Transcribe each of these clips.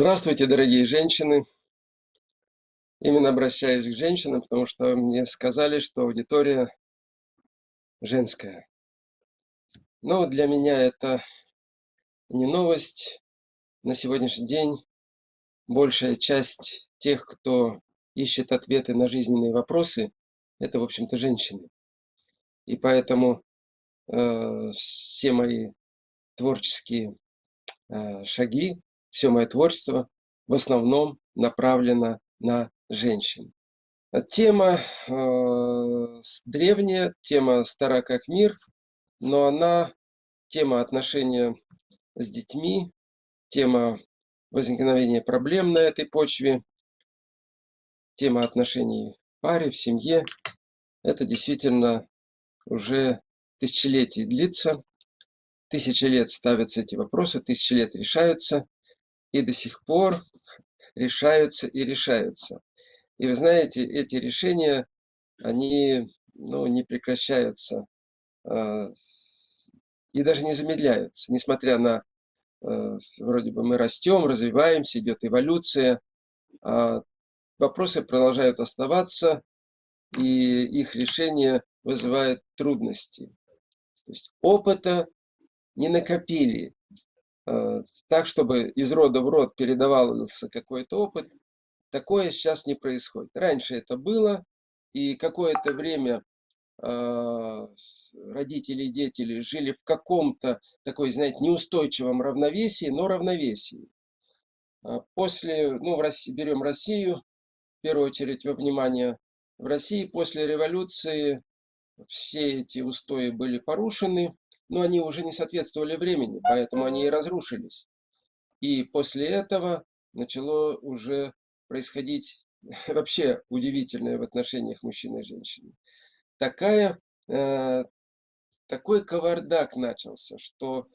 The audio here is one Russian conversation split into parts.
Здравствуйте, дорогие женщины. Именно обращаюсь к женщинам, потому что мне сказали, что аудитория женская. Но для меня это не новость. На сегодняшний день большая часть тех, кто ищет ответы на жизненные вопросы, это, в общем-то, женщины. И поэтому э, все мои творческие э, шаги все мое творчество в основном направлено на женщин. Тема э, древняя, тема стара как мир, но она тема отношения с детьми, тема возникновения проблем на этой почве, тема отношений в паре, в семье. Это действительно уже тысячелетий длится. Тысячи лет ставятся эти вопросы, тысячи лет решаются и до сих пор решаются и решаются. И вы знаете, эти решения, они ну, не прекращаются э, и даже не замедляются, несмотря на э, вроде бы мы растем, развиваемся, идет эволюция, а вопросы продолжают оставаться, и их решение вызывает трудности. То есть опыта не накопили, так, чтобы из рода в род передавался какой-то опыт, такое сейчас не происходит. Раньше это было, и какое-то время э, родители и дети жили в каком-то такой, знаете, неустойчивом равновесии, но равновесии. А после, ну, в России, берем Россию, в первую очередь во внимание, в России после революции все эти устои были порушены, но они уже не соответствовали времени, поэтому они и разрушились. И после этого начало уже происходить вообще удивительное в отношениях мужчины и женщины. Такая, э, такой кавардак начался, что,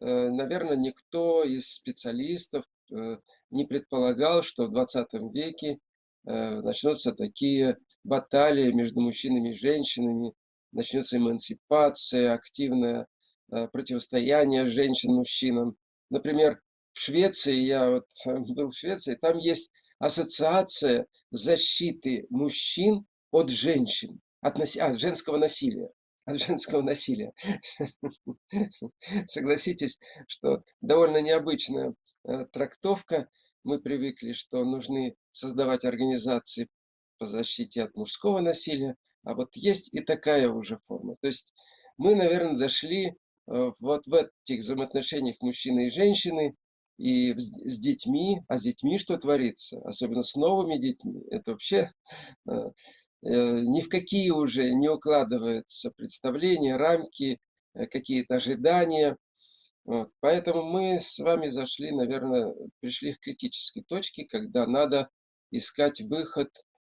э, наверное, никто из специалистов э, не предполагал, что в 20 веке э, начнутся такие баталии между мужчинами и женщинами, начнется эмансипация, активная противостояние женщин мужчинам. Например, в Швеции, я вот э, был в Швеции, там есть ассоциация защиты мужчин от женщин, от, наси... от женского насилия. От женского насилия. Согласитесь, что довольно необычная э, трактовка. Мы привыкли, что нужны создавать организации по защите от мужского насилия, а вот есть и такая уже форма. То есть мы, наверное, дошли Э, вот в этих взаимоотношениях мужчины и женщины, и с детьми, а с детьми что творится, особенно с новыми детьми, это вообще э, э, ни в какие уже не укладываются представления, рамки, какие-то ожидания. Вот. Поэтому мы с вами зашли, наверное, пришли к критической точке, когда надо искать выход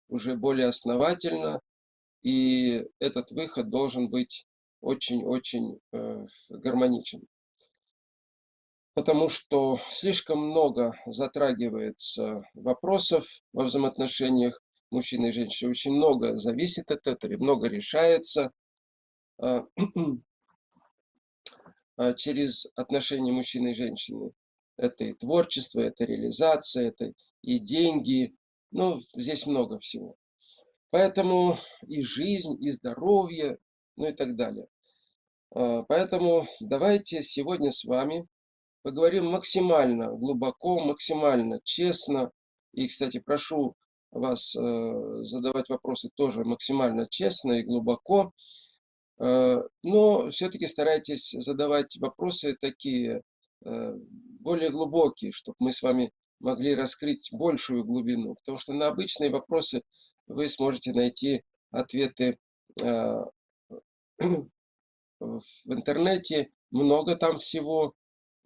уже более основательно, и этот выход должен быть очень-очень э, гармоничен. Потому что слишком много затрагивается вопросов во взаимоотношениях мужчины и женщины. Очень много зависит от этого, много решается а, а через отношения мужчины и женщины. Это и творчество, это реализация, это и деньги. Ну, здесь много всего. Поэтому и жизнь, и здоровье, ну и так далее. А, поэтому давайте сегодня с вами поговорим максимально глубоко, максимально честно. И, кстати, прошу вас э, задавать вопросы тоже максимально честно и глубоко. Э, но все-таки старайтесь задавать вопросы такие э, более глубокие, чтобы мы с вами могли раскрыть большую глубину. Потому что на обычные вопросы вы сможете найти ответы в интернете, много там всего.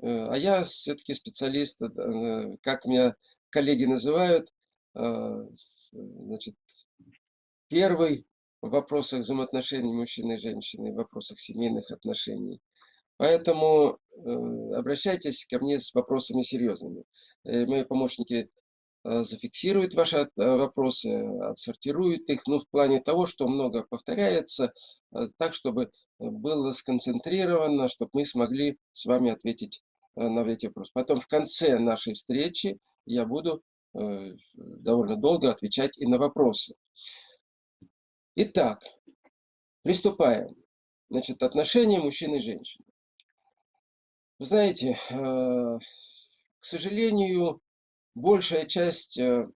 Э, а я все-таки специалист, э, как меня коллеги называют, э, значит, первый в вопросах взаимоотношений мужчины и женщины, в вопросах семейных отношений. Поэтому обращайтесь ко мне с вопросами серьезными. Мои помощники Э, зафиксирует ваши э, вопросы, отсортирует их, ну, в плане того, что много повторяется, э, так, чтобы было сконцентрировано, чтобы мы смогли с вами ответить на эти вопросы. Потом в конце нашей встречи я буду э, довольно долго отвечать и на вопросы. Итак, приступаем. Значит, отношения мужчин и женщин. Вы знаете, э, к сожалению, большая часть э,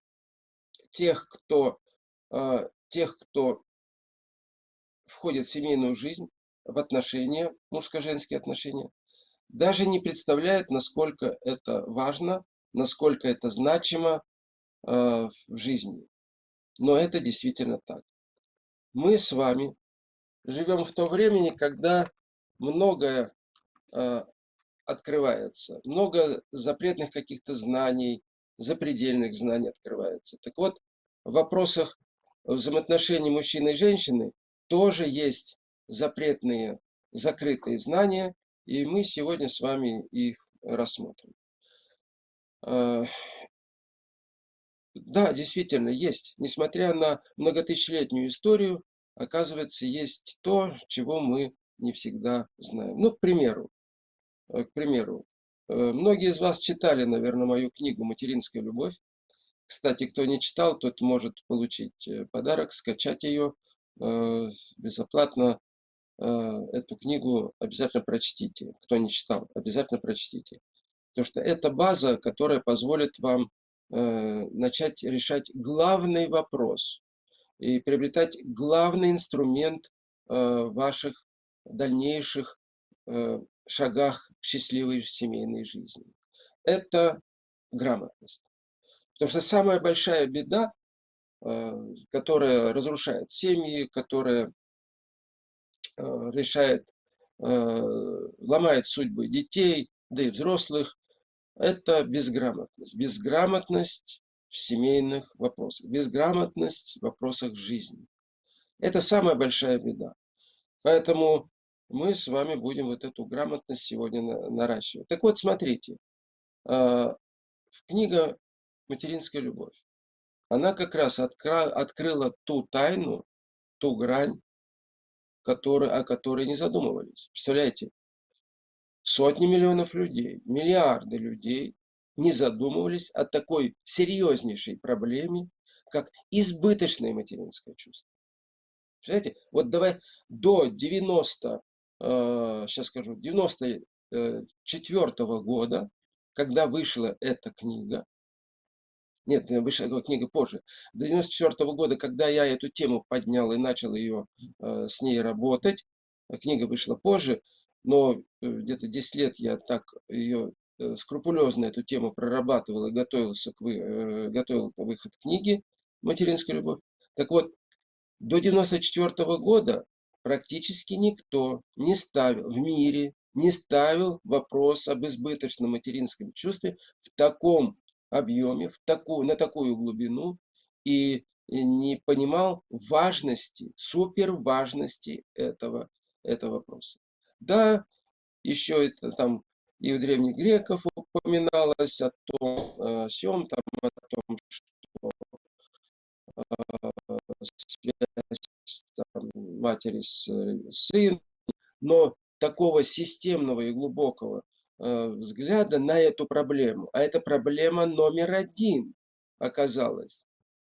тех, кто, э, тех, кто входит в семейную жизнь, в отношения, мужско-женские отношения, даже не представляет, насколько это важно, насколько это значимо в жизни. Но это действительно так. Мы с вами живем в то времени, когда многое э, открывается, много запретных каких-то знаний, запредельных знаний открывается. Так вот, в вопросах взаимоотношений мужчины и женщины тоже есть запретные, закрытые знания, и мы сегодня с вами их рассмотрим. Э, да, действительно, есть. Несмотря на многотысячелетнюю историю, оказывается, есть то, чего мы не всегда знаем. Ну, к примеру, э, к примеру, многие из вас читали, наверное, мою книгу «Материнская любовь». Кстати, кто не читал, тот может получить э, подарок, скачать ее безоплатно. Эту книгу обязательно прочтите. Кто не читал, обязательно прочтите. Потому что это база, которая позволит вам начать решать главный вопрос и приобретать главный инструмент э, ваших дальнейших э, шагах к счастливой семейной жизни. Это грамотность. Потому что самая большая беда, э, которая разрушает семьи, которая решает, ломает судьбы детей, да и взрослых, это безграмотность. Безграмотность в семейных вопросах, безграмотность в вопросах жизни. Это самая большая беда. Поэтому мы с вами будем вот эту грамотность сегодня наращивать. Так вот, смотрите, а, книга «Материнская любовь», она как раз открыла ту тайну, ту грань, который, о которой не задумывались. Представляете, сотни миллионов людей, миллиарды людей не задумывались о такой серьезнейшей проблеме, как избыточное материнское чувство. Представляете, вот давай до 90, э, сейчас скажу, 94 -го года, когда вышла эта книга, нет, вышла книга позже, до 94 -го года, когда я эту тему поднял и начал ее э, с ней работать, книга вышла позже, но э, где-то 10 лет я так ее Э, скрупулезно эту тему прорабатывал и готовился к, вы, э, готовил выход книги «Материнская любовь». Так вот, до 1994 года практически никто не ставил в мире, не ставил вопрос об избыточном материнском чувстве в таком объеме, в такую, на такую глубину и не понимал важности, супер важности этого, этого вопроса. Да, еще это там и у древних греков упоминалось о том, о э, сем, там, о том, что э, там, матери с э, сыном, но такого системного и глубокого э, взгляда на эту проблему. А это проблема номер один оказалась.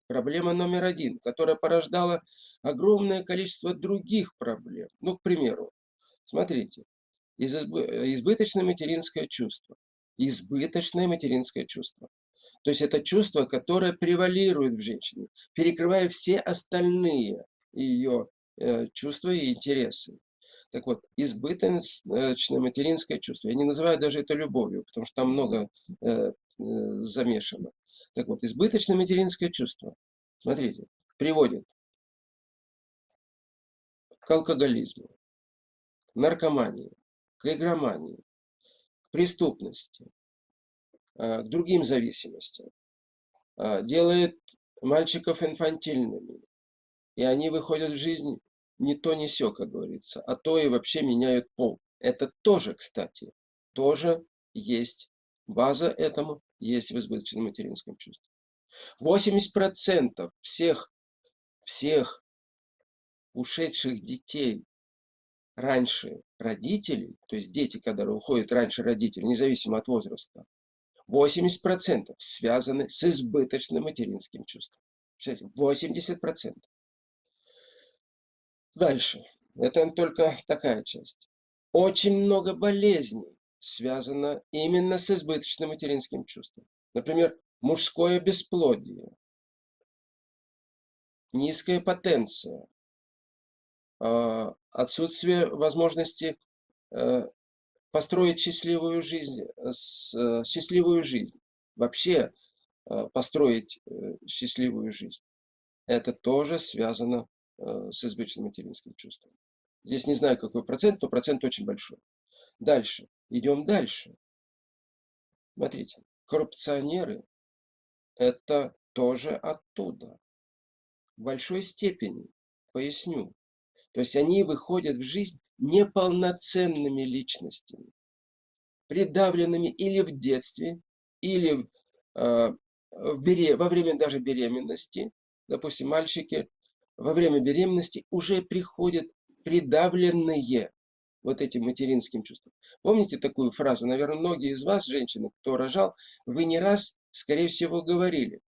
Проблема номер один, которая порождала огромное количество других проблем. Ну, к примеру, смотрите, избыточное материнское чувство. Избыточное материнское чувство. То есть это чувство, которое превалирует в женщине, перекрывая все остальные ее э, чувства и интересы. Так вот, избыточное материнское чувство. Я не называю даже это любовью, потому что там много э, э, замешано. Так вот, избыточное материнское чувство, смотрите, приводит к алкоголизму, наркомании, к игромании, к преступности, э, к другим зависимостям, э, делает мальчиков инфантильными. И они выходят в жизнь не то не все, как говорится, а то и вообще меняют пол. Это тоже, кстати, тоже есть база этому, есть в избыточном материнском чувстве. 80% всех, всех ушедших детей раньше родителей, то есть дети, которые уходят раньше родителей, независимо от возраста, 80% связаны с избыточным материнским чувством. 80%. Дальше. Это только такая часть. Очень много болезней связано именно с избыточным материнским чувством. Например, мужское бесплодие, низкая потенция, а, отсутствие возможности э, построить счастливую жизнь, э, счастливую жизнь, вообще э, построить счастливую жизнь. Это тоже связано с избыточным материнским чувством. Здесь не знаю, какой процент, но процент очень большой. Дальше. Идем дальше. Смотрите, коррупционеры – это тоже оттуда в большой степени, поясню. То есть они выходят в жизнь неполноценными личностями, придавленными или в детстве, или э, в бере, во время даже беременности. Допустим, мальчики во время беременности уже приходят придавленные вот этим материнским чувством. Помните такую фразу? Наверное, многие из вас, женщины, кто рожал, вы не раз, скорее всего, говорили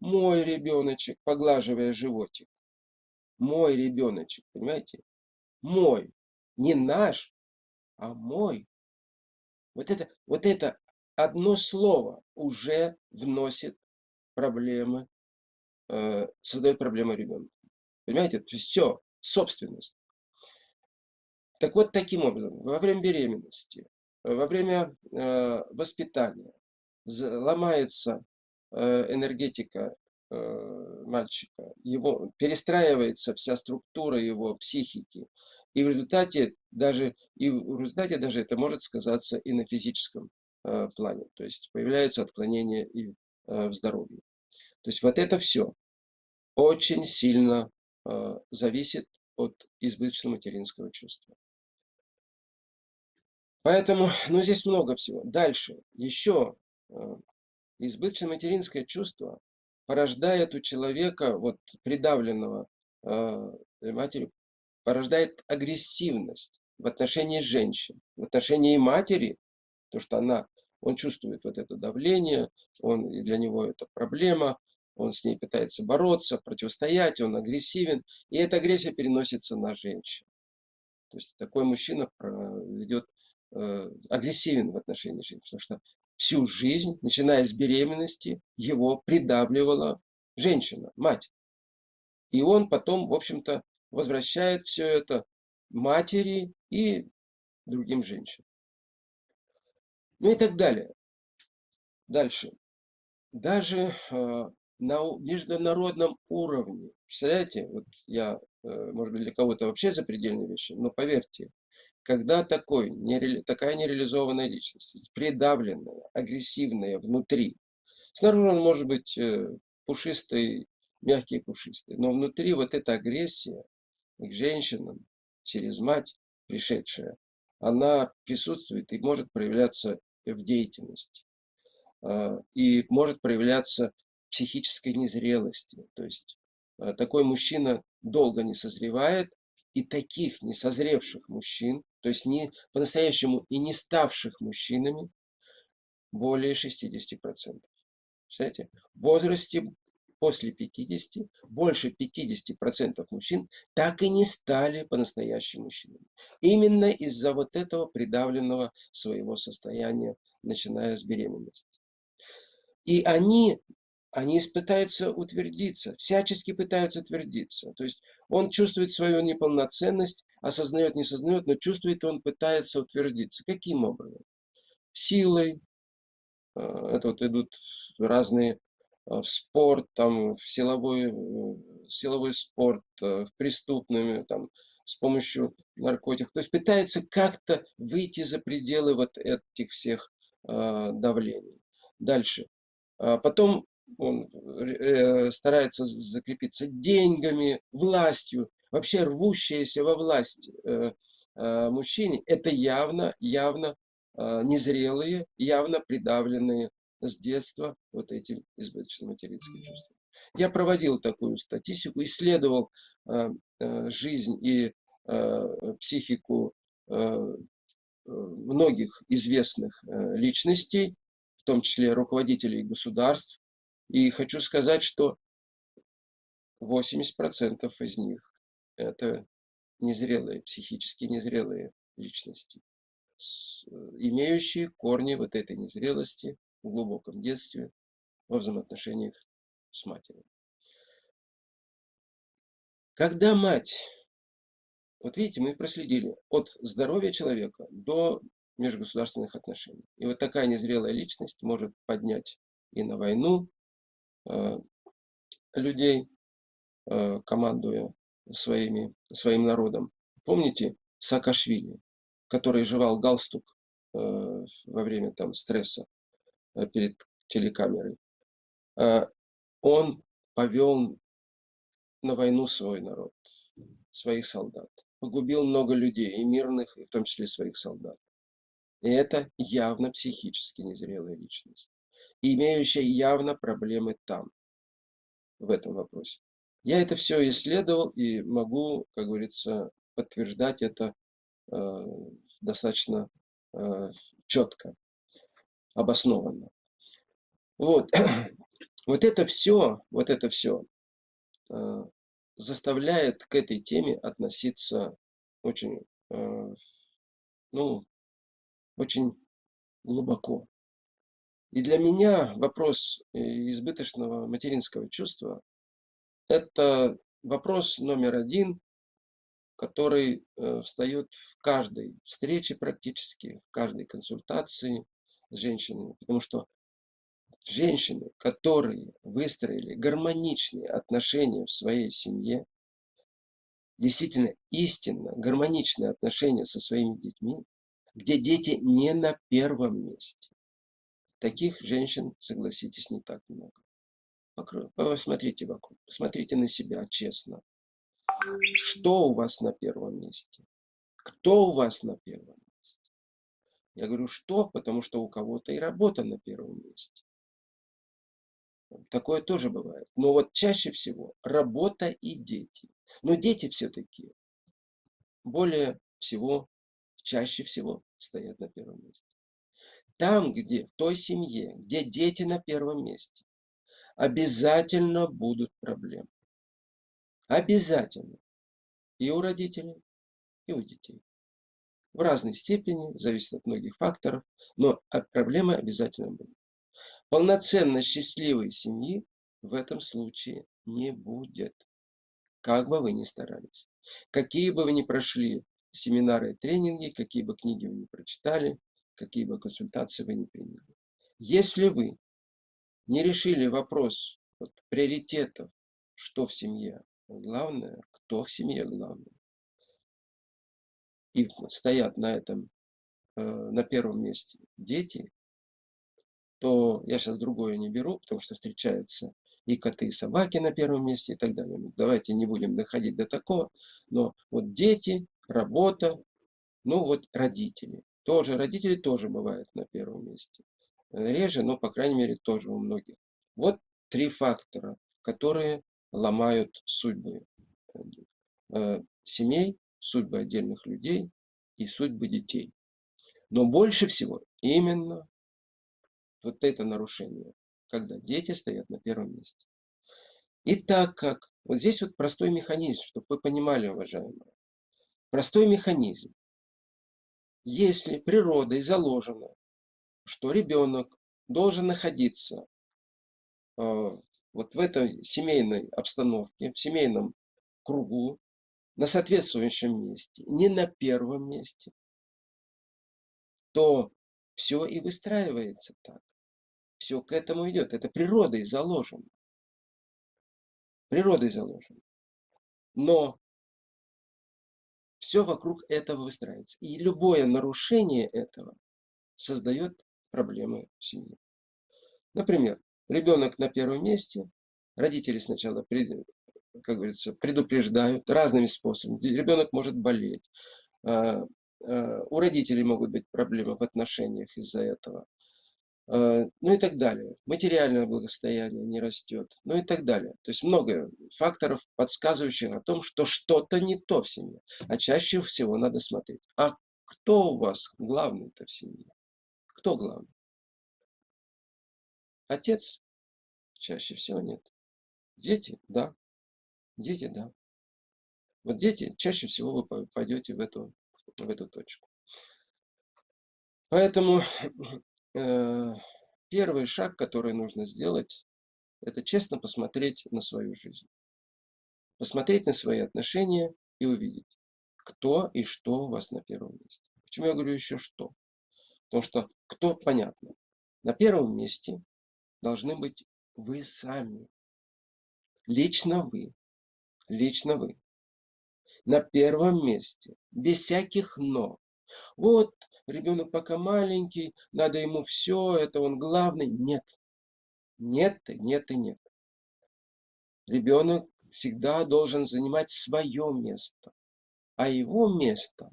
мой ребеночек, поглаживая животик. Мой ребеночек, понимаете? Мой. Не наш, а мой. Вот это, вот это одно слово уже вносит проблемы, э, создает проблемы ребенку. Понимаете? То есть все, собственность. Так вот, таким образом, во время беременности, во время э, воспитания ломается Э, энергетика э, мальчика, его, перестраивается вся структура его психики. И в результате даже, и в результате даже это может сказаться и на физическом э, плане. То есть появляется отклонение и в здоровье. То есть вот это все очень сильно зависит от избыточного материнского чувства. Поэтому, ну здесь много всего. Дальше, еще избыточное материнское чувство порождает у человека, вот придавленного э, матерью, порождает агрессивность в отношении женщин, в отношении матери, то что она, он чувствует вот это давление, он, для него это проблема, он с ней пытается бороться, противостоять, он агрессивен, и эта агрессия переносится на женщин. То есть такой мужчина ведет э, агрессивен в отношении женщин, потому что всю жизнь, начиная с беременности, его придавливала женщина, мать. И он потом, в общем-то, возвращает все это матери и другим женщинам. Ну и так далее. Дальше. Даже э, на международном уровне, представляете, вот я, э, может быть, для кого-то вообще запредельные вещи, но поверьте, когда такой, нере, такая нереализованная личность, придавленная, агрессивная внутри, снаружи он может быть э, пушистый, мягкий пушистый, но внутри вот эта агрессия к женщинам через мать пришедшая, она присутствует и может проявляться в деятельности. А, и может проявляться психической незрелости. То есть э, такой мужчина долго не созревает, и таких несозревших мужчин, то есть не по-настоящему и не ставших мужчинами, более 60%. Представляете? В возрасте после 50, больше 50% мужчин так и не стали по-настоящему мужчинами. Именно из-за вот этого придавленного своего состояния, начиная с беременности. И они они пытаются утвердиться, всячески пытаются утвердиться. То есть он чувствует свою неполноценность, осознает, не осознает, но чувствует, он пытается утвердиться. Каким образом? Силой. А, это вот идут разные а, в спорт, там, в силовой, в силовой спорт, а, в преступными, там, с помощью наркотиков. То есть пытается как-то выйти за пределы вот этих всех давлений. Дальше. Потом он э, старается закрепиться деньгами, властью, вообще рвущаяся во власть э, э, мужчине, это явно, явно э, незрелые, явно придавленные с детства вот этим избыточным материнским чувством. Я проводил такую статистику, исследовал э, э, жизнь и э, психику э, многих известных э, личностей, том числе руководителей государств. И хочу сказать, что 80% из них это незрелые, психически незрелые личности, имеющие корни вот этой незрелости в глубоком детстве во взаимоотношениях с матерью. Когда мать, вот видите, мы проследили от здоровья человека до межгосударственных отношений. И вот такая незрелая личность может поднять и на войну э, людей, э, командуя своими, своим народом. Помните Саакашвили, который жевал галстук э, во время там, стресса э, перед телекамерой? Э, он повел на войну свой народ, своих солдат. Погубил много людей, и мирных, и в том числе своих солдат. И это явно психически незрелая личность, имеющая явно проблемы там, в этом вопросе. Я это все исследовал и могу, как говорится, подтверждать это э, достаточно э, четко, обоснованно. Вот. вот это все, вот это все э, заставляет к этой теме относиться очень, э, ну, очень глубоко. И для меня вопрос э, избыточного материнского чувства – это вопрос номер один, который э, встает в каждой встрече практически, в каждой консультации с женщинами. Потому что женщины, которые выстроили гармоничные отношения в своей семье, действительно истинно гармоничные отношения со своими детьми, где дети не на первом месте. Таких женщин, согласитесь, не так много. Посмотрите вокруг, посмотрите на себя честно. Что у вас на первом месте? Кто у вас на первом месте? Я говорю, что? Потому что у кого-то и работа на первом месте. Такое тоже бывает. Но вот чаще всего работа и дети. Но дети все-таки более всего, чаще всего стоят на первом месте. Там, где, в той семье, где дети на первом месте, обязательно будут проблемы. Обязательно. И у родителей, и у детей. В разной степени, зависит от многих факторов, но проблемы обязательно будут. Полноценно счастливой семьи в этом случае не будет. Как бы вы ни старались. Какие бы вы ни прошли семинары и тренинги, какие бы книги вы ни прочитали, какие бы консультации вы ни приняли. Если вы не решили вопрос вот, приоритетов, что в семье главное, кто в семье главное, и стоят на этом, э, на первом месте дети, то я сейчас другое не беру, потому что встречаются и коты, и собаки на первом месте и так далее. Ну, давайте не будем доходить до такого, но вот дети, работа, ну вот родители. Тоже родители тоже бывают на первом месте. Реже, но по крайней мере тоже у многих. Вот три фактора, которые ломают судьбы э, семей, судьбы отдельных людей и судьбы детей. Но больше всего именно вот это нарушение, когда дети стоят на первом месте. И так как, вот здесь вот простой механизм, чтобы вы понимали, уважаемые, простой механизм. Если природой заложено, что ребенок должен находиться э, вот в этой семейной обстановке, в семейном кругу, на соответствующем месте, не на первом месте, то все и выстраивается так. Все к этому идет. Это природой заложено. Природой заложено. Но все вокруг этого выстраивается. И любое нарушение этого создает проблемы в семье. Например, ребенок на первом месте, родители сначала, как говорится, предупреждают разными способами. Ребенок может болеть, а, а, у родителей могут быть проблемы в отношениях из-за этого. А, ну и так далее. Материальное благосостояние не растет, ну и так далее. То есть много факторов, подсказывающих о том, что что-то не то в семье. А чаще всего надо смотреть, а кто у вас главный-то в семье? Кто главный? Отец чаще всего нет. Дети, да. Дети, да. Вот дети, чаще всего вы пойдете в эту, в эту точку. Поэтому э, первый шаг, который нужно сделать, это честно посмотреть на свою жизнь. Посмотреть на свои отношения и увидеть, кто и что у вас на первом месте. Почему я говорю еще что? Потому что кто, понятно. На первом месте должны быть вы сами. Лично вы. Лично вы. На первом месте. Без всяких «но». Вот, ребенок пока маленький, надо ему все, это он главный. Нет. Нет, нет и нет. Ребенок всегда должен занимать свое место. А его место,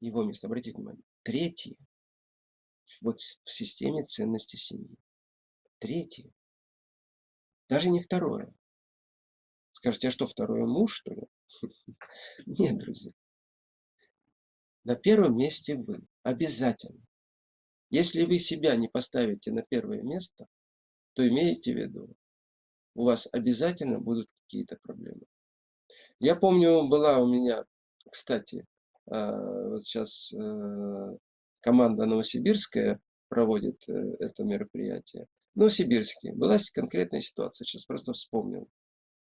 его место, обратите внимание, третье, вот в системе ценностей семьи. Третье. Даже не второе. Скажете, а что, второе муж, что ли? Нет, друзья. На первом месте вы. Обязательно. Если вы себя не поставите на первое место, то имейте в виду, у вас обязательно будут какие-то проблемы. Я помню, была у меня, кстати, а, вот сейчас э, команда новосибирская проводит э, это мероприятие. Новосибирске. Была конкретная ситуация, сейчас просто вспомнил.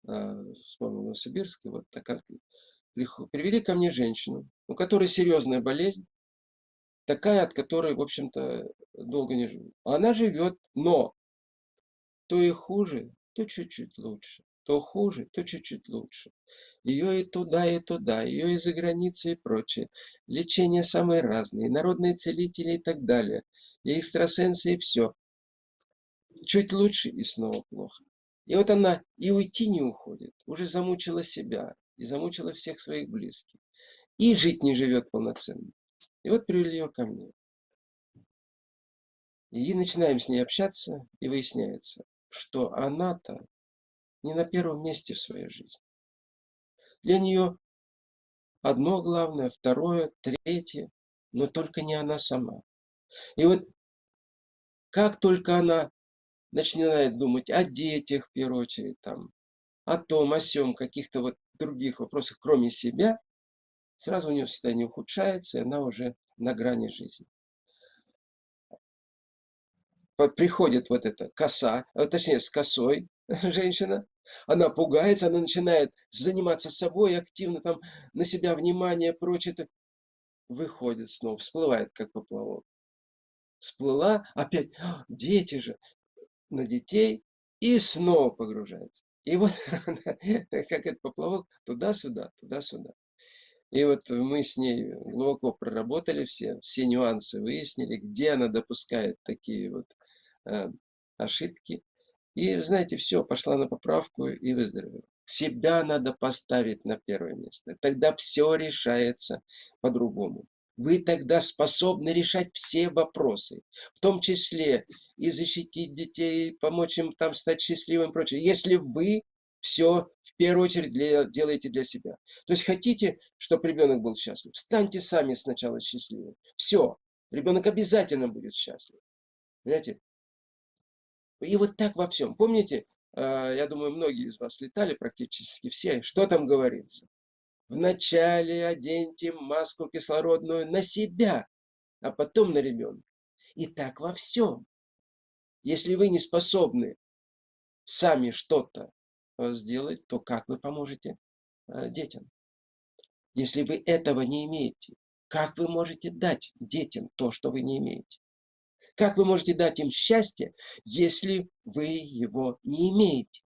А, вспомнил Новосибирск. Вот такая, привели ко мне женщину, у которой серьезная болезнь, такая, от которой, в общем-то, долго не живут. Она живет, но то и хуже, то чуть-чуть лучше, то хуже, то чуть-чуть лучше. Ее и туда, и туда, ее и за границей и прочее. Лечения самые разные, народные целители и так далее. И экстрасенсы, и все. Чуть лучше и снова плохо. И вот она и уйти не уходит, уже замучила себя и замучила всех своих близких. И жить не живет полноценно. И вот привели ее ко мне. И начинаем с ней общаться, и выясняется, что она-то не на первом месте в своей жизни. Для нее одно главное, второе, третье, но только не она сама. И вот как только она начинает думать о детях, в первую очередь, там, о том, о сем, каких-то вот других вопросах, кроме себя, сразу у нее состояние ухудшается, и она уже на грани жизни приходит вот эта коса, а, точнее с косой женщина, она пугается, она начинает заниматься собой, активно там на себя внимание, прочее, выходит снова, всплывает как поплавок. Всплыла, опять, «А, дети же, на детей, и снова погружается. И вот как этот поплавок туда-сюда, туда-сюда. И вот мы с ней глубоко проработали все, все нюансы выяснили, где она допускает такие вот Э, ошибки. И, знаете, все, пошла на поправку и выздоровела. Себя надо поставить на первое место. Тогда все решается по-другому. Вы тогда способны решать все вопросы, в том числе и защитить детей, помочь им там стать счастливым и прочее. Если вы все в первую очередь для, делаете для себя. То есть хотите, чтобы ребенок был счастлив, станьте сами сначала счастливы. Все, ребенок обязательно будет счастлив. Понимаете? И вот так во всем. Помните, а, я думаю, многие из вас летали, практически все. Что там говорится? Вначале оденьте маску кислородную на себя, а потом на ребенка. И так во всем. Если вы не способны сами что-то а, сделать, то как вы поможете а, детям? Если вы этого не имеете, как вы можете дать детям то, что вы не имеете? Как вы можете дать им счастье, если вы его не имеете?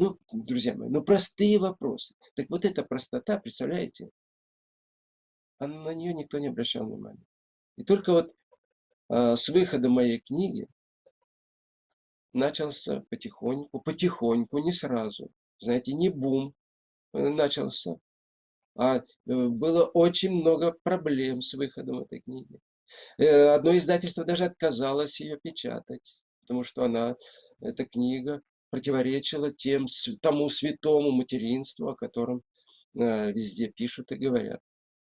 Ну, друзья мои, ну простые вопросы. Так вот эта простота, представляете, а на нее никто не обращал внимания. И только вот а, с выхода моей книги начался потихоньку, потихоньку, не сразу, знаете, не бум э, начался, а э, было очень много проблем с выходом этой книги. Э, одно издательство даже отказалось ее печатать, потому что она, эта книга, противоречила тем, тому святому материнству, о котором э, везде пишут и говорят.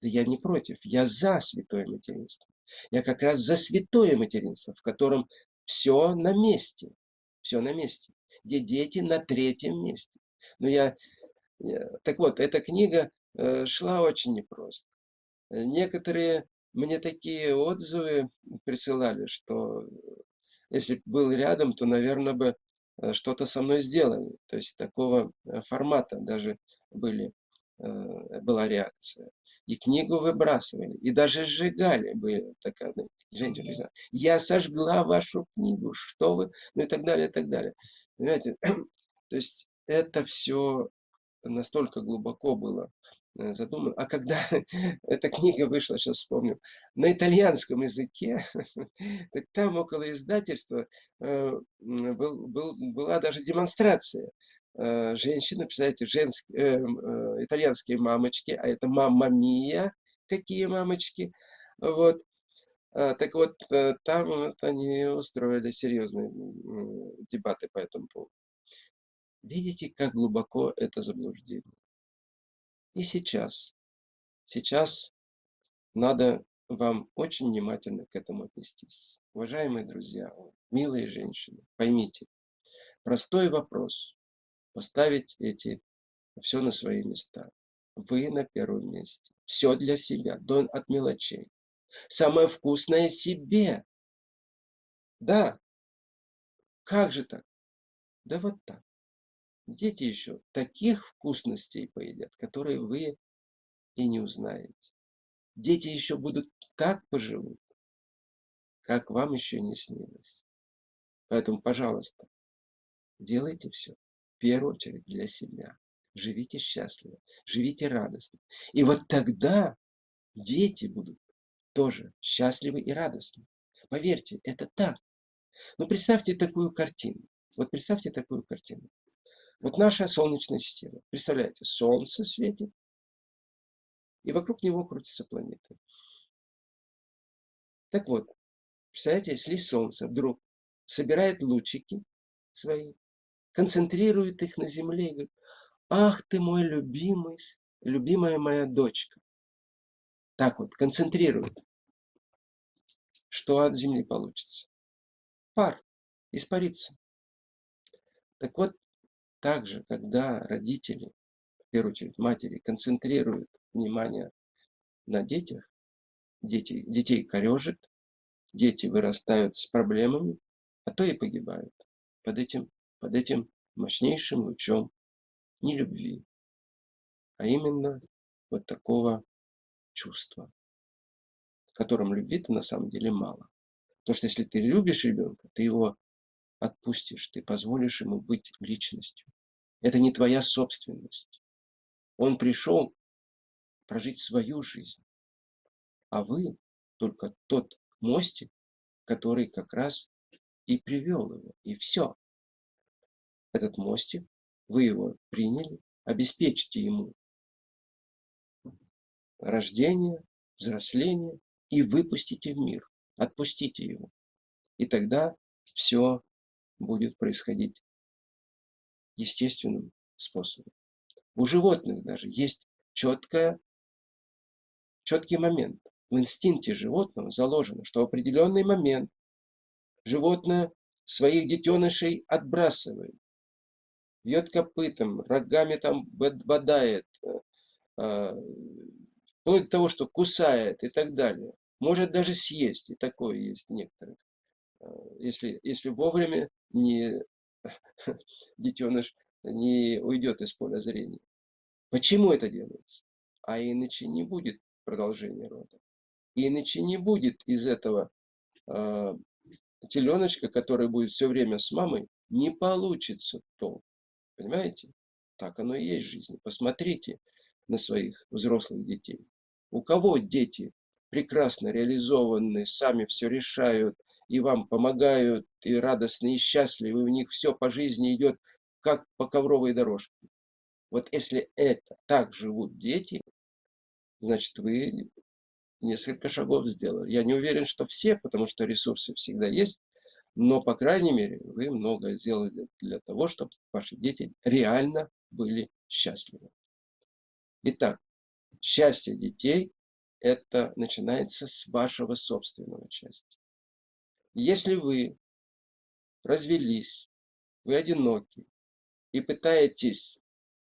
Да я не против, я за святое материнство. Я как раз за святое материнство, в котором все на месте. Все на месте. Где дети на третьем месте. Но я, так вот, эта книга э, шла очень непросто. Некоторые мне такие отзывы присылали, что если был рядом, то, наверное, бы э, что-то со мной сделали. То есть такого э, формата даже были, э, была реакция. И книгу выбрасывали, и даже сжигали. Были такая женщина, я сожгла вашу книгу, что вы, ну и так далее, и так далее. Понимаете, то есть это все настолько глубоко было Э, задуман. А когда эта книга вышла, сейчас вспомню, на итальянском языке, так там около издательства э, был, был, была даже демонстрация. Э, женщины, представляете, женские, итальянские мамочки, а это мамма мия, какие мамочки. Вот. А, так вот, там вот они устроили серьезные дебаты по этому поводу. Видите, как глубоко это заблуждение. И сейчас. Сейчас надо вам очень внимательно к этому отнестись. Уважаемые друзья, милые женщины, поймите, простой вопрос. Поставить эти все на свои места. Вы на первом месте. Все для себя, до, от мелочей. Самое вкусное себе. Да. Как же так? Да вот так дети еще таких вкусностей поедят, которые вы и не узнаете. Дети еще будут так поживут, как вам еще не снилось. Поэтому, пожалуйста, делайте все в первую очередь для себя. Живите счастливо, живите радостно. И вот тогда дети будут тоже счастливы и радостны. Поверьте, это так. Но представьте такую картину. Вот представьте такую картину. Вот наша Солнечная система. Представляете, Солнце светит, и вокруг него крутятся планеты. Так вот, представляете, если Солнце вдруг собирает лучики свои, концентрирует их на Земле и говорит, ах ты мой любимый, любимая моя дочка. Так вот, концентрирует. Что от Земли получится? Пар, испарится. Так вот, также, когда родители, в первую очередь матери, концентрируют внимание на детях, дети, детей корежит, дети вырастают с проблемами, а то и погибают под этим, под этим мощнейшим лучом не любви, а именно вот такого чувства, в котором любви-то на самом деле мало. Потому что если ты любишь ребенка, ты его отпустишь, ты позволишь ему быть личностью. Это не твоя собственность. Он пришел прожить свою жизнь, а вы только тот мостик, который как раз и привел его, и все. Этот мостик, вы его приняли, обеспечьте ему рождение, взросление и выпустите в мир, отпустите его. И тогда все будет происходить естественным способом. У животных даже есть четкая, четкий момент. В инстинкте животного заложено, что в определенный момент животное своих детенышей отбрасывает, бьет копытом, рогами там бодает, э, э, вплоть до того, что кусает и так далее. Может даже съесть, и такое есть некоторых. Э, если, если вовремя не детеныш не уйдет из поля зрения. Почему это делается? А иначе не будет продолжения рода. Иначе не будет из этого э, теленочка, который будет все время с мамой, не получится то. Понимаете? Так оно и есть в жизни. Посмотрите на своих взрослых детей. У кого дети прекрасно реализованы, сами все решают, и вам помогают, и радостны, и счастливы, у них все по жизни идет, как по ковровой дорожке. Вот если это так живут дети, значит, вы несколько шагов сделали. Я не уверен, что все, потому что ресурсы всегда есть, но, по крайней мере, вы многое сделали для того, чтобы ваши дети реально были счастливы. Итак, счастье детей это начинается с вашего собственного счастья. Если вы развелись, вы одиноки и пытаетесь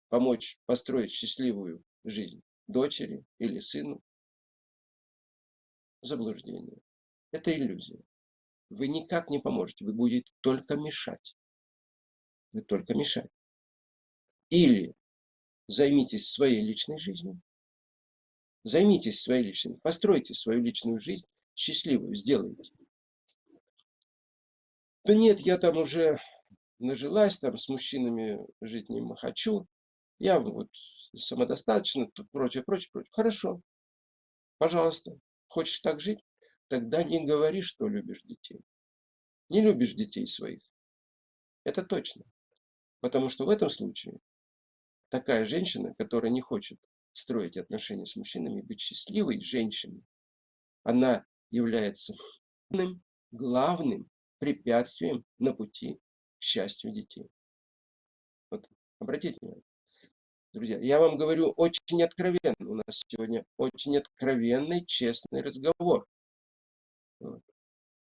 помочь построить счастливую жизнь дочери или сыну, заблуждение. Это иллюзия. Вы никак не поможете, вы будете только мешать. Вы только мешать. Или займитесь своей личной жизнью, займитесь своей личной, постройте свою личную жизнь счастливую, сделайте. Да нет, я там уже нажилась, там с мужчинами жить не хочу, я вот самодостаточно, прочее, прочее, прочее. Хорошо, пожалуйста, хочешь так жить, тогда не говори, что любишь детей. Не любишь детей своих. Это точно. Потому что в этом случае такая женщина, которая не хочет строить отношения с мужчинами, быть счастливой женщиной, она является главным препятствием на пути к счастью детей. Вот, обратите внимание. Друзья, я вам говорю очень откровенно. У нас сегодня очень откровенный, честный разговор. Вот.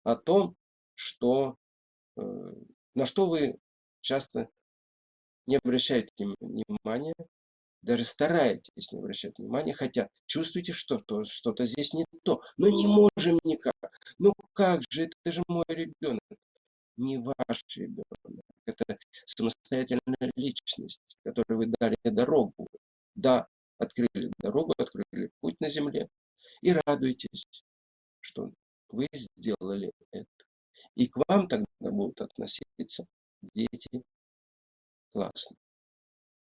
О том, что, э, на что вы часто не обращаете внимания, даже стараетесь не обращать внимания, хотя чувствуете, что что-то здесь не то. Но не можем никак. Ну как же, это же мой ребенок. Не ваш ребенок. Это самостоятельная личность, которой вы дали дорогу. Да, открыли дорогу, открыли путь на земле. И радуйтесь, что вы сделали это. И к вам тогда будут относиться дети классно.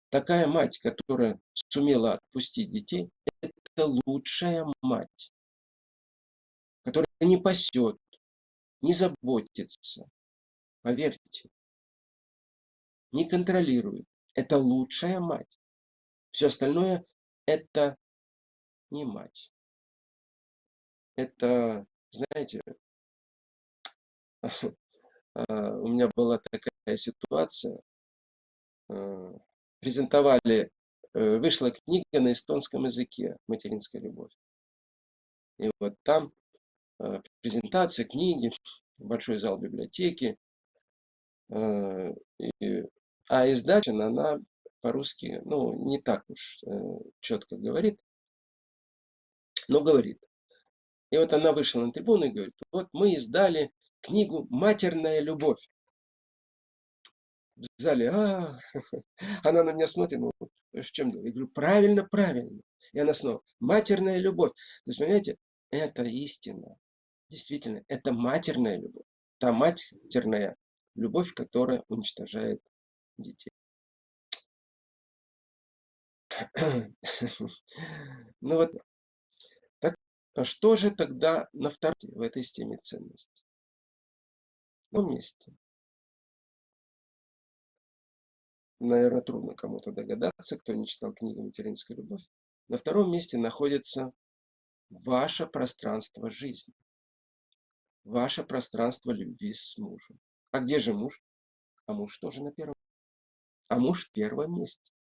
Такая мать, которая сумела отпустить детей, это лучшая мать, которая не пасет, не заботится. Поверьте, не контролирует. Это лучшая мать. Все остальное это не мать. Это, знаете, а, у меня была такая ситуация. Презентовали, э, вышла книга на эстонском языке «Материнская любовь». И вот там а, презентация книги, большой зал библиотеки. И а издатель, она по-русски, ну, не так уж э, четко говорит, но говорит. И вот она вышла на трибуну и говорит, вот мы издали книгу «Матерная любовь». В зале, а, она на меня смотрит, ну, в чем дело? Я говорю, правильно, правильно. И она снова, матерная любовь. То есть, понимаете, это истина. Действительно, это матерная любовь. Та матерная любовь, которая уничтожает детей. Ну вот, так, а что же тогда на втором в этой системе ценностей? На месте. Наверное, трудно кому-то догадаться, кто не читал книгу «Материнская любовь». На втором месте находится ваше пространство жизни. Ваше пространство любви с мужем. А где же муж? А муж тоже на первом а муж в первом месте.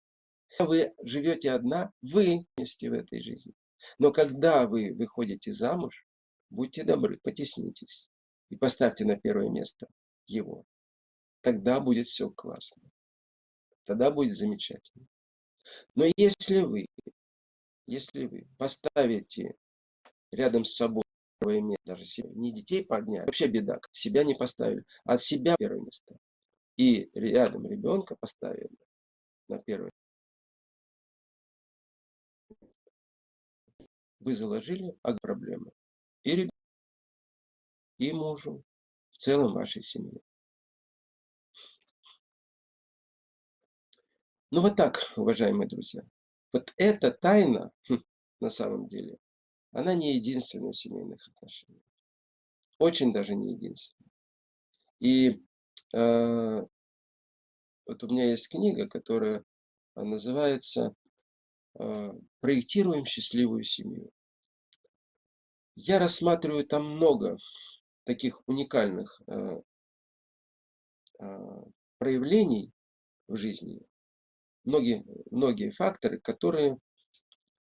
Вы живете одна, вы вместе в этой жизни. Но когда вы выходите замуж, будьте добры, потеснитесь и поставьте на первое место его. Тогда будет все классно. Тогда будет замечательно. Но если вы, если вы поставите рядом с собой первое место, даже не детей подняли, вообще беда, себя не поставили, а от себя первое место, и рядом ребенка поставили на первое. Вы заложили проблему и ребенку, и мужу, в целом вашей семье. Ну вот так, уважаемые друзья. Вот эта тайна, хм, на самом деле, она не единственная в семейных отношениях. Очень даже не единственная. И Э, вот у меня есть книга, которая э, называется э, «Проектируем счастливую семью». Я рассматриваю там много таких уникальных проявлений в жизни, многие, многие факторы, которые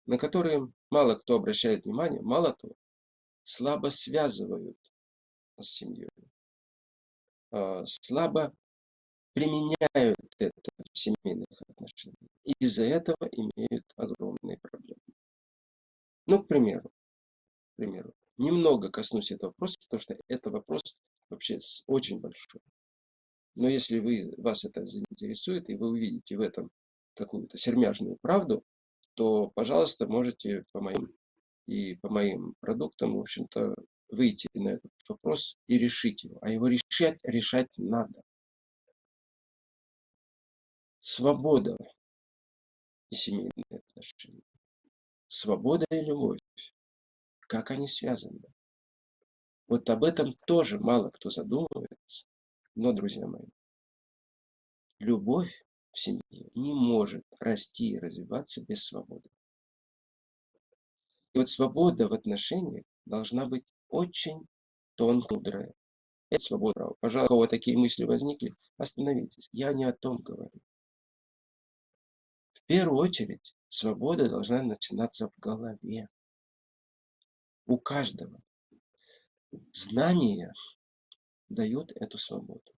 на которые мало кто обращает внимание, мало того, слабо связывают с семьей, а, слабо применяют это в семейных отношениях. И из-за этого имеют огромные проблемы. Ну, к примеру, к примеру, немного коснусь этого вопроса, потому что это вопрос вообще очень большой. Но если вы, вас это заинтересует, и вы увидите в этом какую-то сермяжную правду, то, пожалуйста, можете по моим и по моим продуктам, в общем-то, выйти на этот вопрос и решить его. А его решать, решать надо. Свобода и семейные отношения. Свобода и любовь. Как они связаны? Вот об этом тоже мало кто задумывается. Но, друзья мои, любовь в семье не может расти и развиваться без свободы. И вот свобода в отношениях должна быть очень тонкая. Это свобода. Пожалуйста, у кого такие мысли возникли, остановитесь. Я не о том говорю. В первую очередь, свобода должна начинаться в голове. У каждого. Знания дают эту свободу.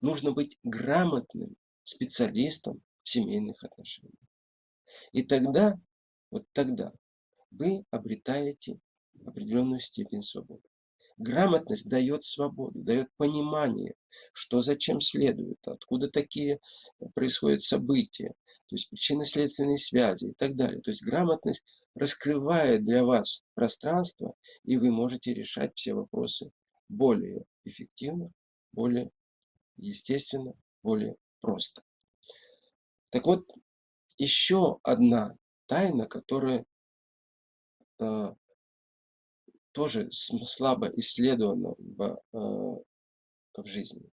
Нужно быть грамотным специалистом в семейных отношениях. И тогда, вот тогда, вы обретаете определенную степень свободы. Грамотность дает свободу, дает понимание, что зачем следует, откуда такие происходят события, то есть причинно-следственные связи и так далее. То есть грамотность раскрывает для вас пространство, и вы можете решать все вопросы более эффективно, более естественно, более просто. Так вот, еще одна тайна, которая э, тоже слабо исследована в, э, в жизни.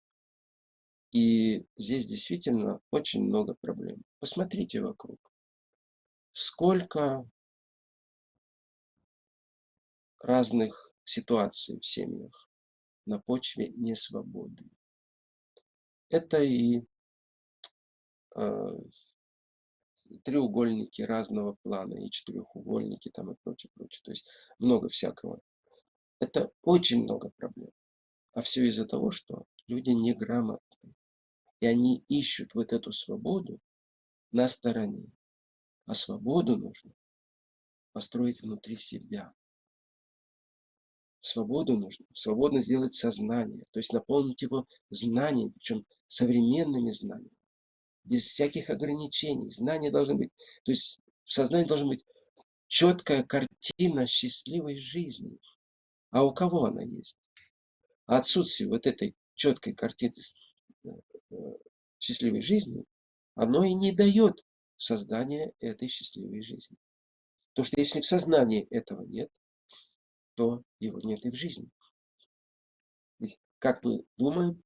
И здесь действительно очень много проблем. Посмотрите вокруг. Сколько разных ситуаций в семьях на почве несвободы. Это и треугольники разного плана, и четырехугольники там и прочее, прочее. То есть много всякого. Это очень много проблем. А все из-за того, что люди неграмотны. И они ищут вот эту свободу на стороне. А свободу нужно построить внутри себя. Свободу нужно, свободно сделать сознание, то есть наполнить его знаниями, причем современными знаниями, без всяких ограничений. Знания должны быть, то есть в сознании должна быть четкая картина счастливой жизни. А у кого она есть? Отсутствие вот этой четкой картины э, э, счастливой жизни, оно и не дает создания этой счастливой жизни. Потому что если в сознании этого нет, то его нет и в жизни. Ведь как мы думаем,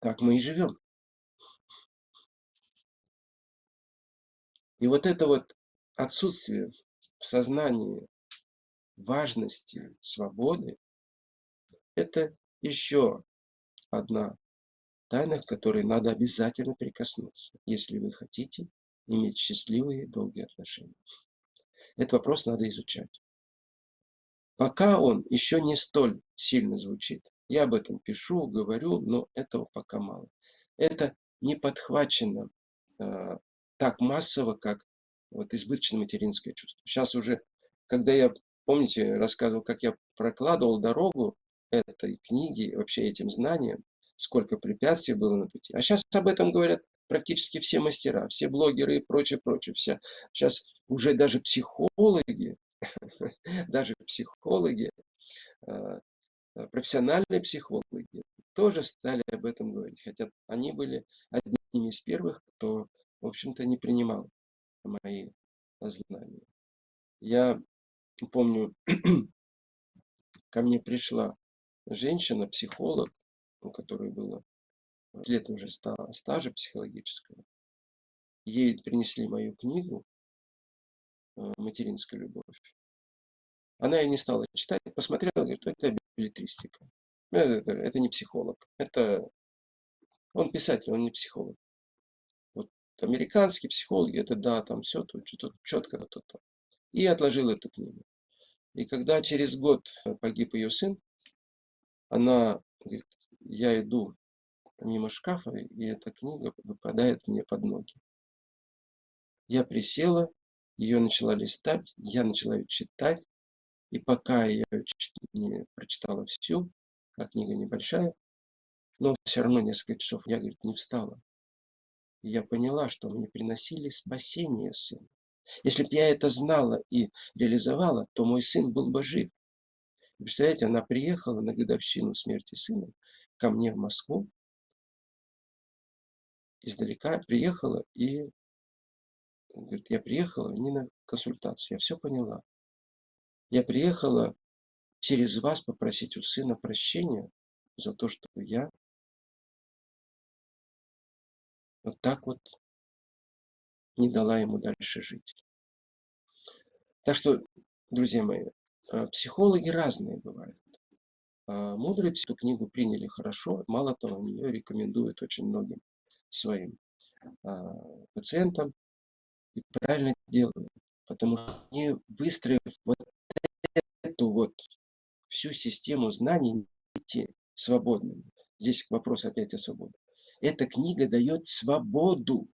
так мы и живем. И вот это вот отсутствие в сознании важности свободы, это еще одна тайна, к которой надо обязательно прикоснуться, если вы хотите иметь счастливые долгие отношения. Этот вопрос надо изучать. Пока он еще не столь сильно звучит. Я об этом пишу, говорю, но этого пока мало. Это не подхвачено э, так массово, как вот избыточное материнское чувство. Сейчас уже, когда я, помните, рассказывал, как я прокладывал дорогу этой книги, вообще этим знаниям, сколько препятствий было на пути. А сейчас об этом говорят практически все мастера, все блогеры и прочее, прочее. Вся. Сейчас уже даже психологи, даже психологи, э, профессиональные психологи тоже стали об этом говорить. Хотя они были одними из первых, кто, в общем-то, не принимал мои знания. Я помню, ко мне пришла женщина, психолог, у которой было лет уже стажа психологического. Ей принесли мою книгу э, «Материнская любовь». Она ее не стала читать, посмотрела, говорит, это билетристика. Это, это не психолог. Это он писатель, он не психолог. Американские психологи, это да, там все тут, что-то четко, то, то. И отложил эту книгу. И когда через год погиб ее сын, она говорит, я иду мимо шкафа, и эта книга выпадает мне под ноги. Я присела, ее начала листать, я начала ее читать, и пока я не прочитала всю, а книга небольшая, но все равно несколько часов я, говорит, не встала. Я поняла, что мне приносили спасение сына. Если бы я это знала и реализовала, то мой сын был бы жив. Представляете, она приехала на годовщину смерти сына ко мне в Москву, издалека приехала и говорит, я приехала не на консультацию, я все поняла. Я приехала через вас попросить у сына прощения за то, что я вот так вот не дала ему дальше жить. Так что, друзья мои, э, психологи разные бывают. А мудрые эту книгу приняли хорошо. Мало того, они ее рекомендуют очень многим своим а, пациентам. И правильно делают. Потому что они, выстроив вот эту вот всю систему знаний, идти свободными. Здесь вопрос опять о свободе. Эта книга дает свободу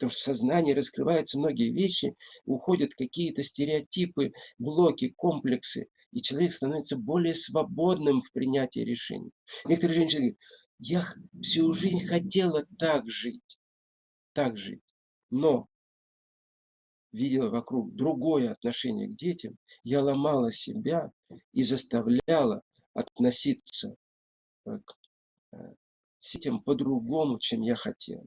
потому что в сознании раскрываются многие вещи, уходят какие-то стереотипы, блоки, комплексы, и человек становится более свободным в принятии решений. Некоторые женщины говорят, я всю жизнь хотела так жить, так жить, но видела вокруг другое отношение к детям, я ломала себя и заставляла относиться э, к э, детям по-другому, чем я хотела.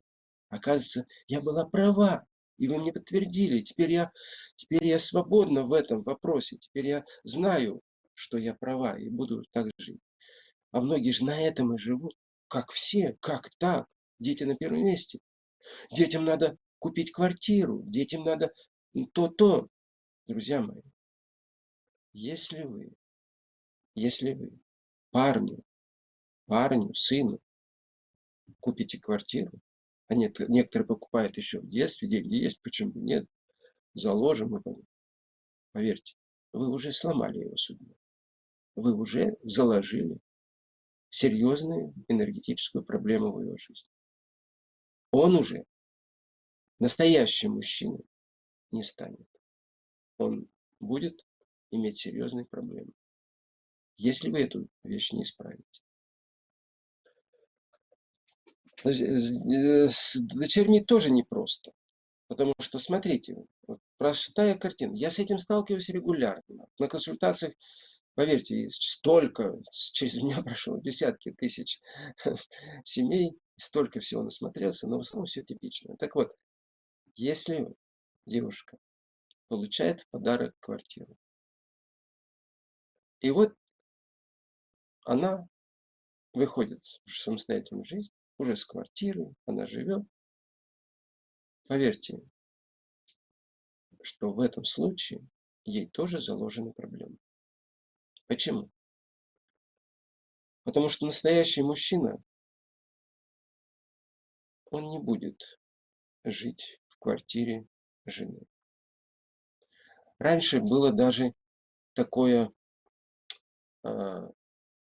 Оказывается, я была права, и вы мне подтвердили. Теперь я, теперь я свободна в этом вопросе. Теперь я знаю, что я права, и буду так жить. А многие же на этом и живут. Как все, как так? Дети на первом месте. Детям надо купить квартиру, детям надо то-то. Друзья мои, если вы, если вы парню, парню, сыну купите квартиру, а нет, некоторые покупают еще в детстве, деньги есть, почему нет, заложим. Поверьте, вы уже сломали его судьбу. Вы уже заложили серьезную энергетическую проблему в его жизни. Он уже настоящим мужчиной не станет. Он будет иметь серьезные проблемы, если вы эту вещь не исправите. Э, с дочерьми тоже непросто. Потому что, смотрите, вот простая картина. Я с этим сталкиваюсь регулярно. На консультациях, поверьте, столько, через меня прошло десятки тысяч семей, столько всего насмотрелся, но в основном все типично. Так вот, если девушка получает в подарок квартиру, и вот она выходит в самостоятельную жизнь, уже с квартирой, она живет. Поверьте, что в этом случае ей тоже заложены проблемы. Почему? Потому что настоящий мужчина, он не будет жить в квартире жены. Раньше было даже такое э,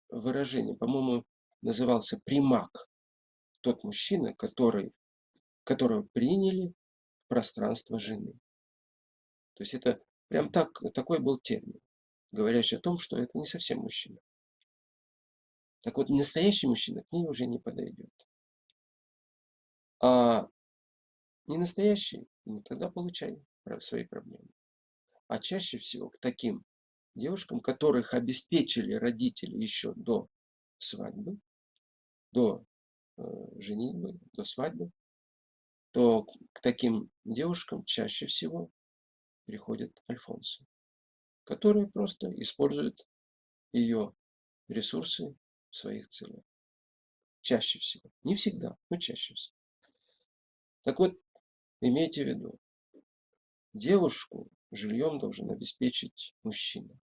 выражение, по-моему, назывался примак тот мужчина, который, которого приняли в пространство жены. То есть это прям так, такой был термин, говорящий о том, что это не совсем мужчина. Так вот, настоящий мужчина к ней уже не подойдет. А не настоящий, ну тогда получай свои проблемы. А чаще всего к таким девушкам, которых обеспечили родители еще до свадьбы, до женитьбы, до свадьбы, то к таким девушкам чаще всего приходят альфонсы, которые просто используют ее ресурсы в своих целях. Чаще всего. Не всегда, но чаще всего. Так вот, имейте в виду, девушку жильем должен обеспечить мужчина.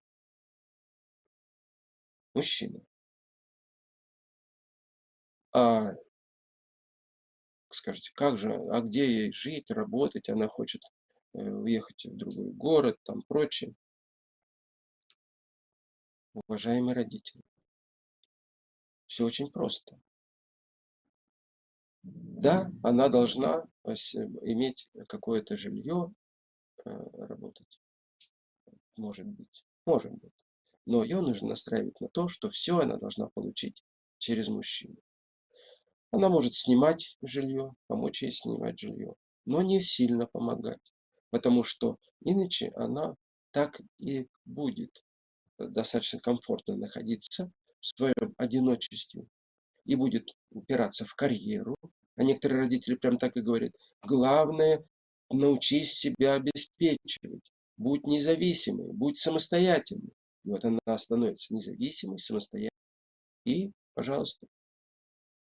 Мужчина. А скажете, как же, а где ей жить, работать? Она хочет э, уехать в другой город, там прочее. Уважаемые родители, все очень просто. Да, она должна иметь какое-то жилье, э, работать. Может быть. Может быть. Но ее нужно настраивать на то, что все она должна получить через мужчину. Она может снимать жилье, помочь ей снимать жилье, но не сильно помогать. Потому что иначе она так и будет достаточно комфортно находиться в своем одиночестве и будет упираться в карьеру. А некоторые родители прям так и говорят. Главное, научись себя обеспечивать. Будь независимой, будь самостоятельной. И вот она становится независимой, самостоятельной. И, пожалуйста,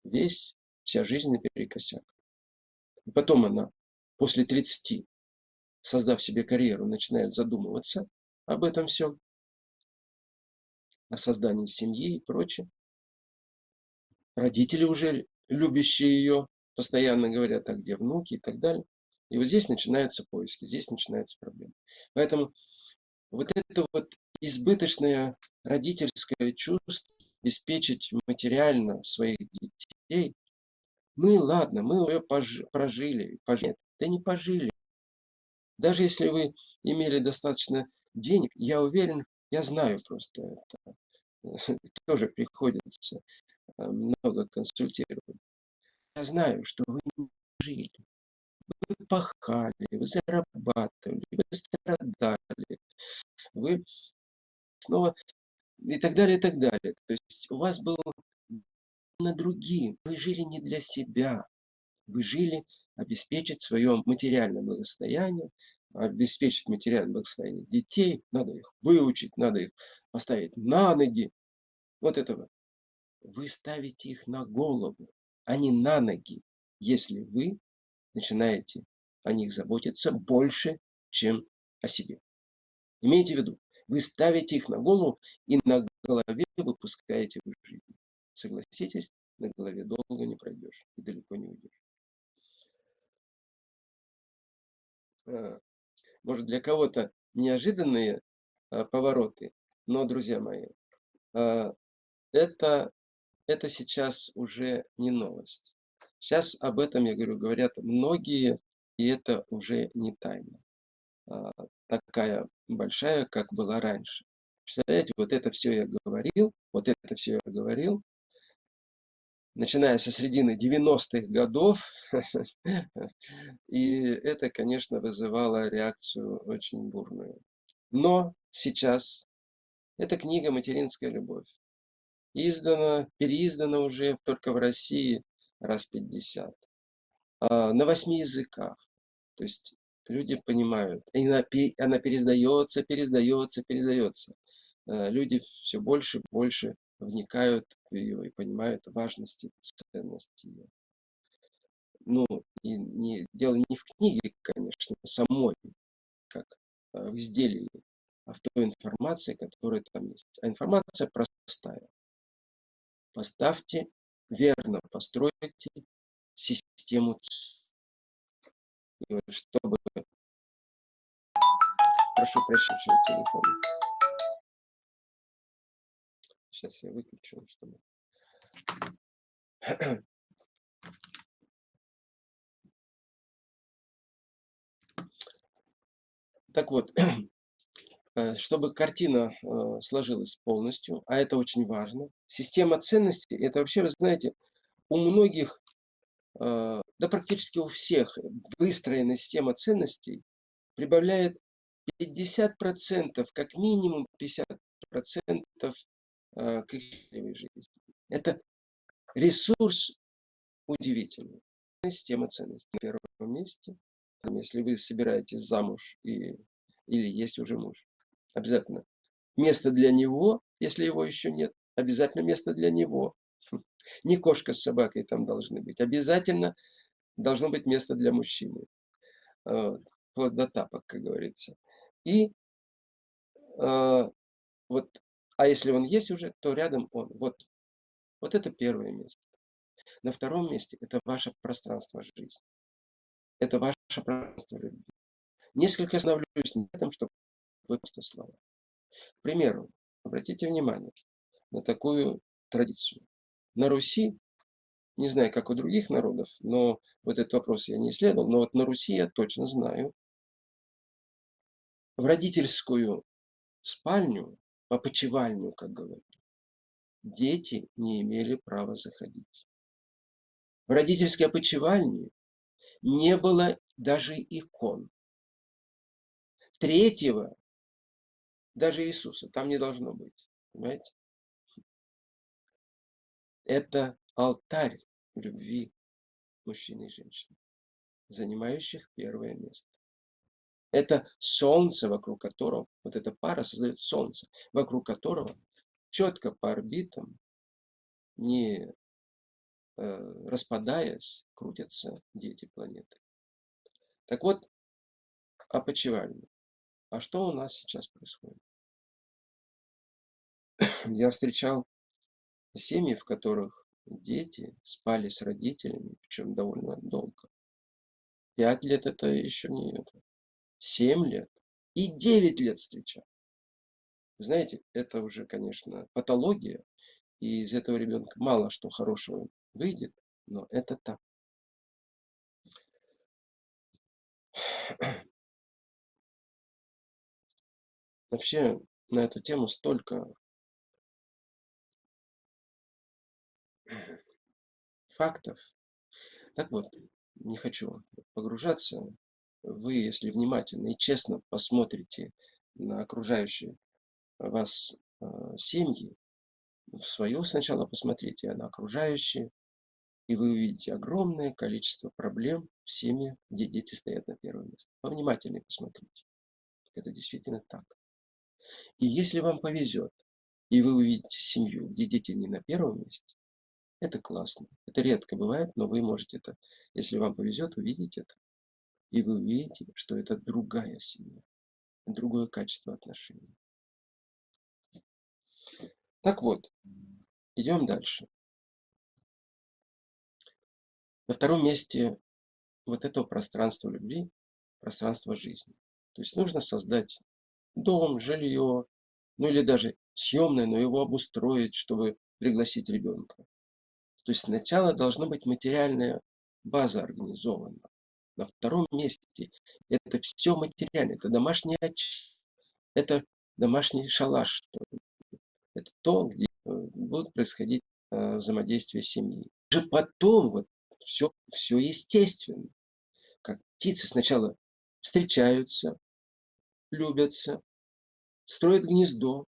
весь, вся жизнь наперекосяк. И потом она после 30, создав себе карьеру, начинает задумываться об этом всем, о создании семьи и прочее родители уже любящие ее, постоянно говорят, а где внуки и так далее. И вот здесь начинаются поиски, здесь начинаются проблемы. Поэтому вот это вот избыточное родительское чувство обеспечить материально своих детей, мы, ладно, мы ее прожили, пожили. Да не пожили. Даже если вы имели достаточно денег, я уверен, я знаю просто это, тоже приходится Э, много консультировали. Я знаю, что вы не жили. Вы пахали, вы зарабатывали, вы страдали, вы снова и так далее, и так далее. То есть у вас было на другим. Вы жили не для себя. Вы жили обеспечить свое материальное благосостояние, обеспечить материальное благосостояние детей. Надо их выучить, надо их поставить на ноги. Вот это вы ставите их на голову, а не на ноги, если вы начинаете о них заботиться больше, чем о себе. Имейте в виду, вы ставите их на голову и на голове выпускаете в жизнь. Согласитесь, на голове долго не пройдешь и далеко не уйдешь. А, может, для кого-то неожиданные а, повороты, но, друзья мои, а, это это сейчас уже не новость. Сейчас об этом, я говорю, говорят многие, и это уже не тайна. Такая большая, как была раньше. Представляете, вот это все я говорил, вот это все я говорил, начиная со середины 90-х годов, и это, конечно, вызывало реакцию очень бурную. Но сейчас эта книга «Материнская любовь» издано, переиздано уже только в России раз 50. А, на восьми языках. То есть люди понимают. И она, она пересдается, пересдается, пересдается. А, люди все больше и больше вникают в ее и понимают важность и ценность ее. Ну, и не, дело не в книге, конечно, самой, как в изделии, а в той информации, которая там есть. А информация простая. Поставьте, верно постройте систему чтобы... Прошу прощения, телефон. Сейчас я выключу, чтобы... Так вот, Э, чтобы картина э, сложилась полностью, а это очень важно. Система ценностей, это вообще, вы знаете, у многих, э, да практически у всех выстроенная система ценностей прибавляет 50%, как минимум 50% к их жизни. Это ресурс удивительный. Система ценностей на первом месте. Если вы собираетесь замуж и, или есть уже муж, Обязательно. Место для него, если его еще нет. Обязательно место для него. Хм. Не кошка с собакой там должны быть. Обязательно должно быть место для мужчины. Вплоть до тапок, как говорится. И а, вот, а если он есть уже, то рядом он. Вот, вот это первое место. На втором месте это ваше пространство жизни. Это ваше пространство любви. Несколько остановлюсь на этом, чтобы выпустить слова. К примеру, обратите внимание на такую традицию. На Руси, не знаю, как у других народов, но вот этот вопрос я не исследовал, но вот на Руси я точно знаю, в родительскую спальню, опочивальню, как говорят, дети не имели права заходить. В родительской опочивальне не было даже икон. Третьего, даже Иисуса, там не должно быть. Понимаете? Это алтарь любви мужчины и женщины, занимающих первое место. Это солнце, вокруг которого, вот эта пара создает солнце, вокруг которого четко по орбитам, не э, распадаясь, крутятся дети планеты. Так вот, опочивальня. А что у нас сейчас происходит? Я встречал семьи, в которых дети спали с родителями, причем довольно долго. Пять лет это еще не это. 7 лет и 9 лет встречал. Знаете, это уже, конечно, патология, и из этого ребенка мало что хорошего выйдет, но это так. Вообще на эту тему столько фактов. Так вот, не хочу погружаться вы, если внимательно и честно посмотрите на окружающие вас а, семьи, в свою сначала посмотрите, на окружающие, и вы увидите огромное количество проблем в семье, где дети стоят на первом месте. Повнимательнее посмотрите. Это действительно так. И если вам повезет, и вы увидите семью, где дети не на первом месте, это классно. Это редко бывает, но вы можете это, если вам повезет, увидеть это. И вы увидите, что это другая семья, другое качество отношений. Так вот, идем дальше. На втором месте вот этого пространства любви, пространство жизни. То есть нужно создать дом, жилье, ну или даже съемное, но его обустроить, чтобы пригласить ребенка. То есть сначала должна быть материальная база организована. На втором месте это все материально, это домашний очаг, это домашний шалаш, это то, где э, будут происходить э, взаимодействия семьи. Уже потом вот все, все естественно. Как птицы сначала встречаются, любятся, строят гнездо,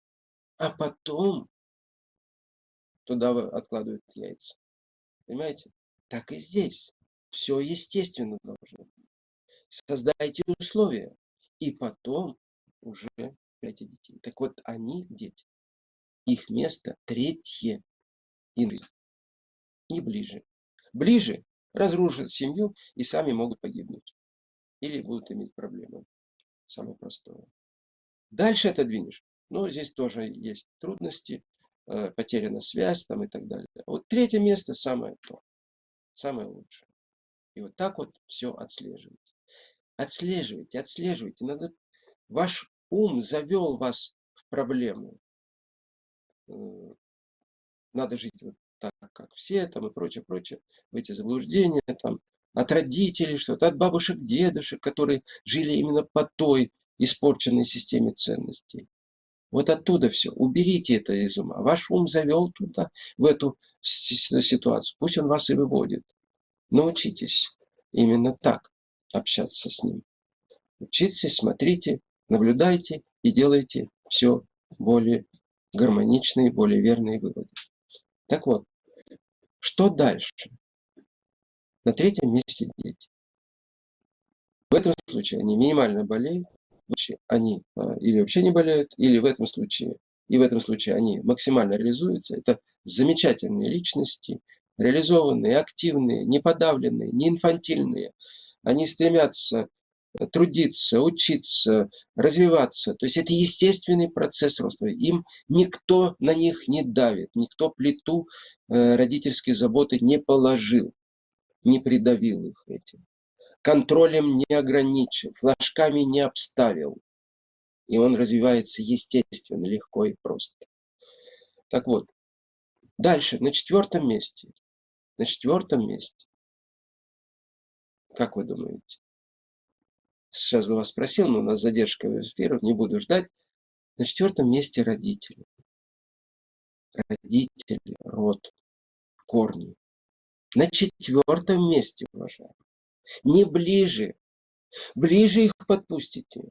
а потом туда откладывают яйца. Понимаете? Так и здесь. Все естественно должно быть. Создайте условия. И потом уже эти детей. Так вот, они, дети, их место третье и не ближе. Ближе разрушат семью и сами могут погибнуть. Или будут иметь проблемы. Самое простое. Дальше отодвинешь. Но здесь тоже есть трудности, э, потеряна связь там и так далее. Вот третье место самое то, самое лучшее. И вот так вот все отслеживайте. Отслеживайте, отслеживайте. Надо... Ваш ум завел вас в проблему. Э, надо жить вот так, как все, там и прочее, прочее. В эти заблуждения, там, от родителей что-то, от бабушек, дедушек, которые жили именно по той испорченной системе ценностей. Вот оттуда все. Уберите это из ума. Ваш ум завел туда, в эту ситуацию. Пусть он вас и выводит. Научитесь именно так общаться с ним. Учитесь, смотрите, наблюдайте и делайте все более гармоничные, более верные выводы. Так вот, что дальше? На третьем месте дети. В этом случае они минимально болеют, они а, или вообще не болеют, или в этом случае, и в этом случае они максимально реализуются. Это замечательные личности, реализованные, активные, не подавленные, не инфантильные. Они стремятся трудиться, учиться, развиваться. То есть это естественный процесс роста. Им никто на них не давит, никто плиту э, родительской заботы не положил, не придавил их этим. Контролем не ограничил, флажками не обставил. И он развивается естественно, легко и просто. Так вот, дальше, на четвертом месте. На четвертом месте. Как вы думаете? Сейчас бы вас спросил, но у нас задержка в эфирах, не буду ждать. На четвертом месте родители. Родители, род, корни. На четвертом месте, уважаемые. Не ближе. Ближе их подпустите.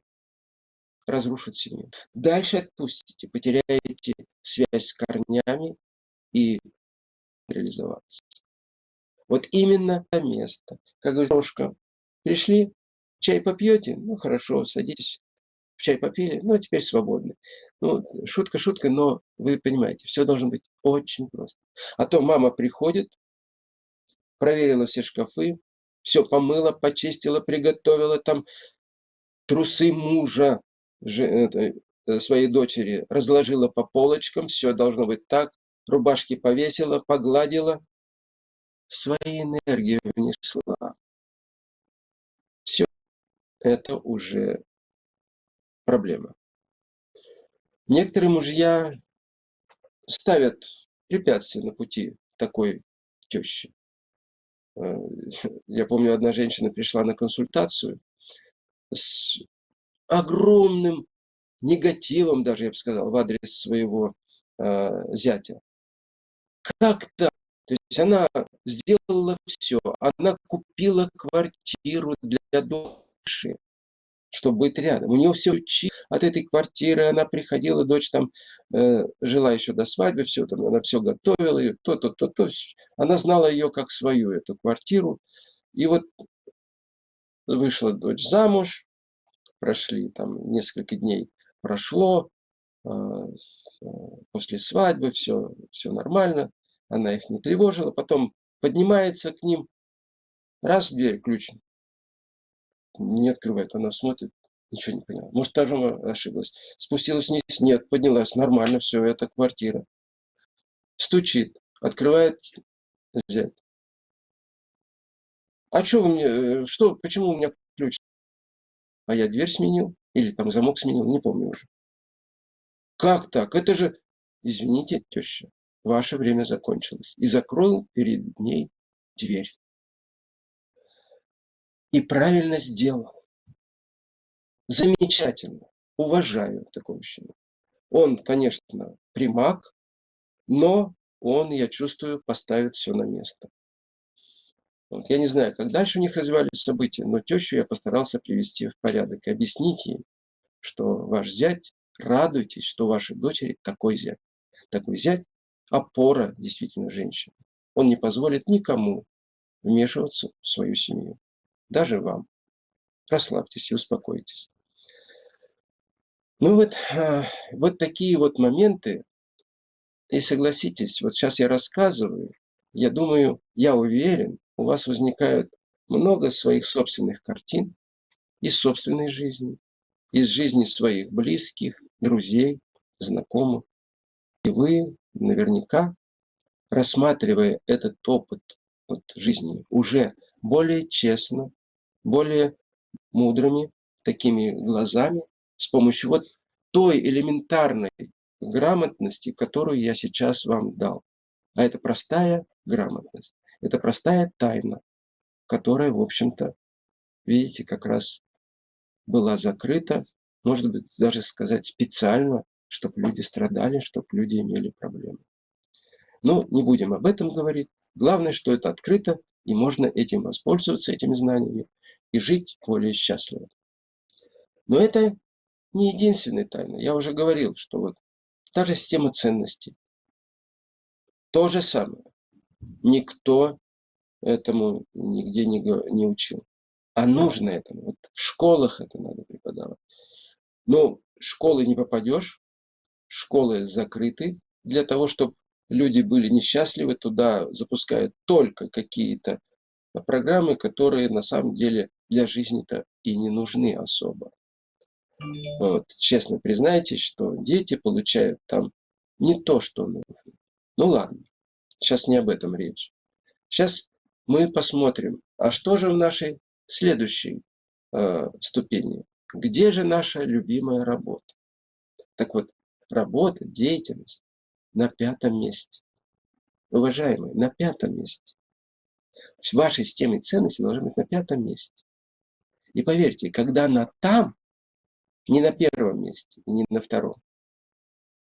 Разрушат семью. Дальше отпустите. Потеряете связь с корнями и реализоваться. Вот именно это место. Как говорит девушка, пришли, Чай попьете? Ну, хорошо, садитесь. Чай попили, ну, а теперь свободны. Ну, шутка, шутка, но вы понимаете, все должно быть очень просто. А то мама приходит, проверила все шкафы, все помыла, почистила, приготовила там трусы мужа э, своей дочери, разложила по полочкам, все должно быть так, рубашки повесила, погладила, свои энергии внесла. Все это уже проблема. Некоторые мужья ставят препятствия на пути такой тещи. Э, я помню, одна женщина пришла на консультацию с огромным негативом, даже я бы сказал, в адрес своего э, зятя. Как то То есть она сделала все. Она купила квартиру для дочери чтобы быть рядом. У нее все учи от этой квартиры, она приходила, дочь там э, жила еще до свадьбы, все там, она все готовила, ее, то, то, то, то. Она знала ее как свою, эту квартиру. И вот вышла дочь замуж, прошли там несколько дней, прошло, э, после свадьбы все, все нормально, она их не тревожила, потом поднимается к ним, раз дверь ключ не открывает. Она смотрит, ничего не поняла. Может, тоже ошиблась. Спустилась вниз, нет, поднялась, нормально, все, это квартира. Стучит, открывает взять. А что вы мне, э, что, почему у меня ключ? А я дверь сменил, или там замок сменил, не помню уже. Как так? Это же, извините, теща, ваше время закончилось. И закрыл перед ней дверь и правильно сделал. Замечательно. Уважаю такого мужчину. Он, конечно, примак, но он, я чувствую, поставит все на место. Вот. Я не знаю, как дальше у них развивались события, но тещу я постарался привести в порядок и объяснить ей, что ваш зять, радуйтесь, что у вашей дочери такой зять. Такой зять – опора действительно женщины. Он не позволит никому вмешиваться в свою семью даже вам. Расслабьтесь и успокойтесь. Ну вот, а, вот такие вот моменты. И согласитесь, вот сейчас я рассказываю, я думаю, я уверен, у вас возникает много своих собственных картин из собственной жизни, из жизни своих близких, друзей, знакомых. И вы наверняка, рассматривая этот опыт вот, жизни, уже более честно, более мудрыми, такими глазами, с помощью вот той элементарной грамотности, которую я сейчас вам дал. А это простая грамотность, это простая тайна, которая, в общем-то, видите, как раз была закрыта, может быть, даже сказать специально, чтобы люди страдали, чтобы люди имели проблемы. Но не будем об этом говорить. Главное, что это открыто, и можно этим воспользоваться, этими знаниями, и жить более счастливо. Но это не единственная тайна. Я уже говорил, что вот та же система ценностей, то же самое. Никто этому нигде не, не учил. А нужно этому. Вот в школах это надо преподавать. Но в школы не попадешь, школы закрыты для того, чтобы люди были несчастливы, туда запускают только какие-то программы, которые на самом деле для жизни-то и не нужны особо. Вот, честно признайтесь, что дети получают там не то, что нужно. Ну ладно, сейчас не об этом речь. Сейчас мы посмотрим, а что же в нашей следующей э, ступени? Где же наша любимая работа? Так вот, работа, деятельность на пятом месте. Уважаемые, на пятом месте. Ваша система ценностей должна быть на пятом месте. И поверьте, когда она там, не на первом месте, не на втором,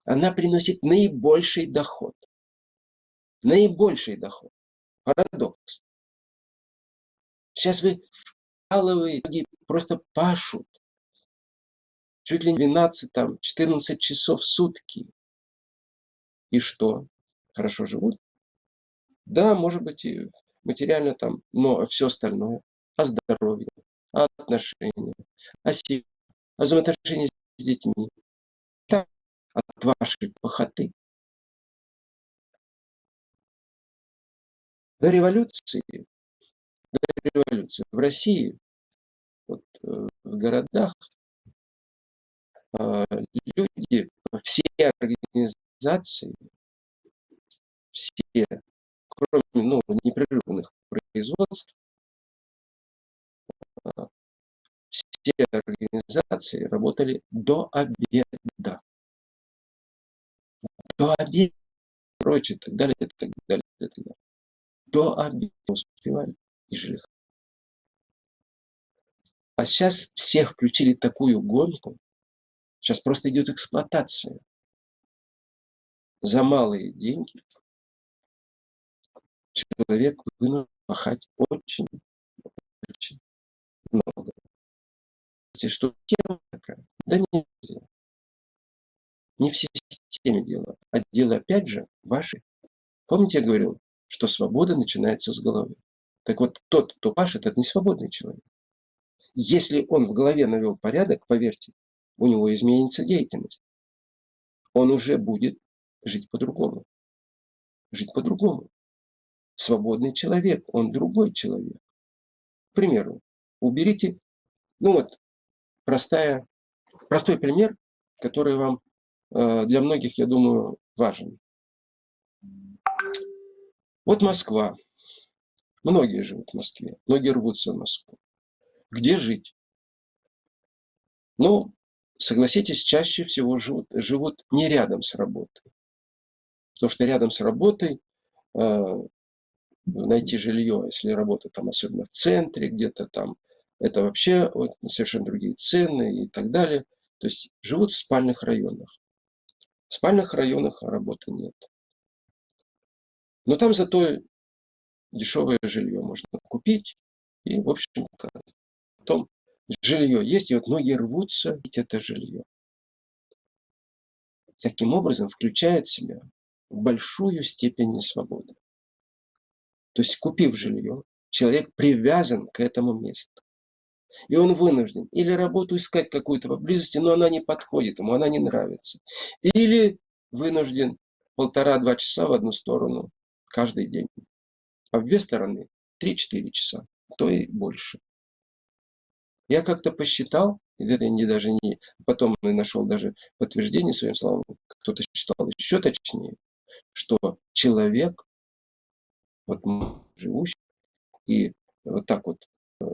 она приносит наибольший доход. Наибольший доход. Парадокс. Сейчас вы вкалываете, просто пашут. Чуть ли не 12, там, 14 часов в сутки. И что? Хорошо живут? Да, может быть, и материально там, но все остальное, о здоровье, о отношениях, о себе, о взаимоотношениях с детьми, так, от вашей похоты. До революции, до революции в России, вот, э, в городах, люди, все организации, все, кроме ну, непрерывных производств, э, все организации работали до обеда. До обеда, прочее, так далее, так далее, так далее до обеда успевали и жили. А сейчас всех включили такую гонку, сейчас просто идет эксплуатация. За малые деньги человек вынужден пахать очень, очень много. Что тема такая? Да не, не в системе дело, а дело опять же вашей. Помните, я говорил, что свобода начинается с головы. Так вот, тот, кто пашет, это не свободный человек. Если он в голове навел порядок, поверьте, у него изменится деятельность. Он уже будет жить по-другому. Жить по-другому. Свободный человек, он другой человек. К примеру, уберите, ну вот, простая, простой пример, который вам э, для многих, я думаю, важен. Вот Москва. Многие живут в Москве, многие рвутся в Москву. Где жить? Ну, согласитесь, чаще всего живут, живут не рядом с работой. Потому что рядом с работой э, найти жилье, если работа там особенно в центре, где-то там, это вообще вот, совершенно другие цены и так далее. То есть живут в спальных районах. В спальных районах работы нет. Но там зато дешевое жилье можно купить. И, в общем-то, потом жилье есть, и вот многие рвутся это жилье. Таким образом, включает в себя большую степень несвободы. То есть, купив жилье, человек привязан к этому месту. И он вынужден или работу искать какую-то поблизости, но она не подходит ему, она не нравится. Или вынужден полтора-два часа в одну сторону каждый день. А в две стороны 3-4 часа, то и больше. Я как-то посчитал, это не даже не, потом и нашел даже подтверждение своим словам, кто-то считал еще точнее, что человек, вот живущий, и вот так вот э,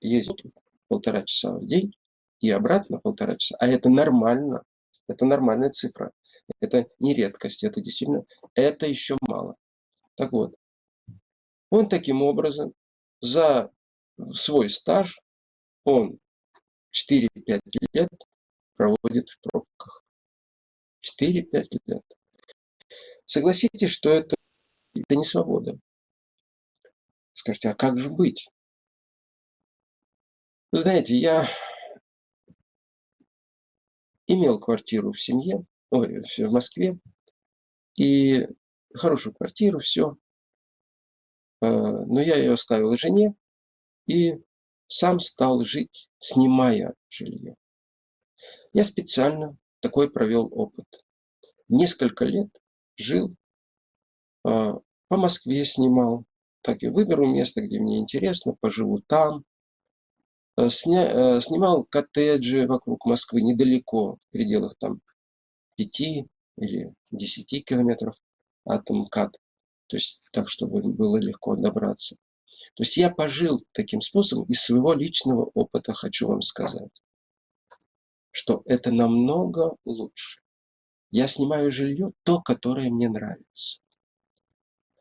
ездит полтора часа в день, и обратно полтора часа, а это нормально, это нормальная цифра. Это не редкость, это действительно, это еще мало. Так вот, он таким образом за свой стаж, он 4-5 лет проводит в пробках. 4-5 лет. Согласитесь, что это, это не свобода. Скажите, а как же быть? Знаете, я имел квартиру в семье, ой, в Москве, и хорошую квартиру, все. А, но я ее оставил жене и сам стал жить, снимая жилье. Я специально такой провел опыт. Несколько лет жил, а, по Москве снимал, так и выберу место, где мне интересно, поживу там, э, сня, э, снимал коттеджи вокруг Москвы, недалеко, в пределах там 5 или 10 километров от МКАД. То есть так, чтобы было легко добраться. То есть я пожил таким способом, из своего личного опыта хочу вам сказать, что это намного лучше. Я снимаю жилье, то, которое мне нравится,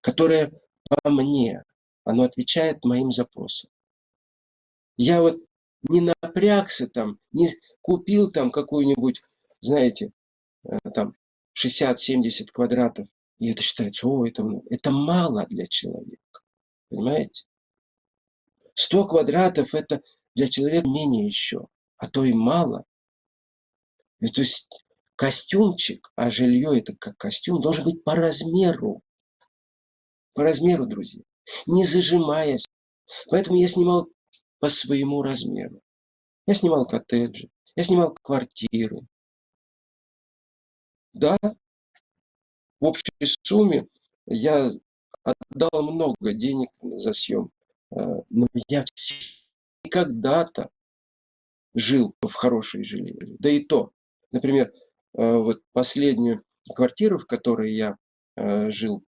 которое по мне, оно отвечает моим запросам. Я вот не напрягся там, не купил там какую-нибудь, знаете, э, там 60-70 квадратов, и это считается, о, это, это мало для человека. Понимаете? 100 квадратов это для человека менее еще, а то и мало. И то есть костюмчик, а жилье это как костюм, должен быть по размеру. По размеру, друзья. Не зажимаясь. Поэтому я снимал по своему размеру. Я снимал коттеджи, я снимал квартиры. Да, в общей сумме я отдал много денег за съем. Э, но я когда-то жил в хорошей жилье. Да и то. Например, э, вот последнюю квартиру, в которой я э, жил,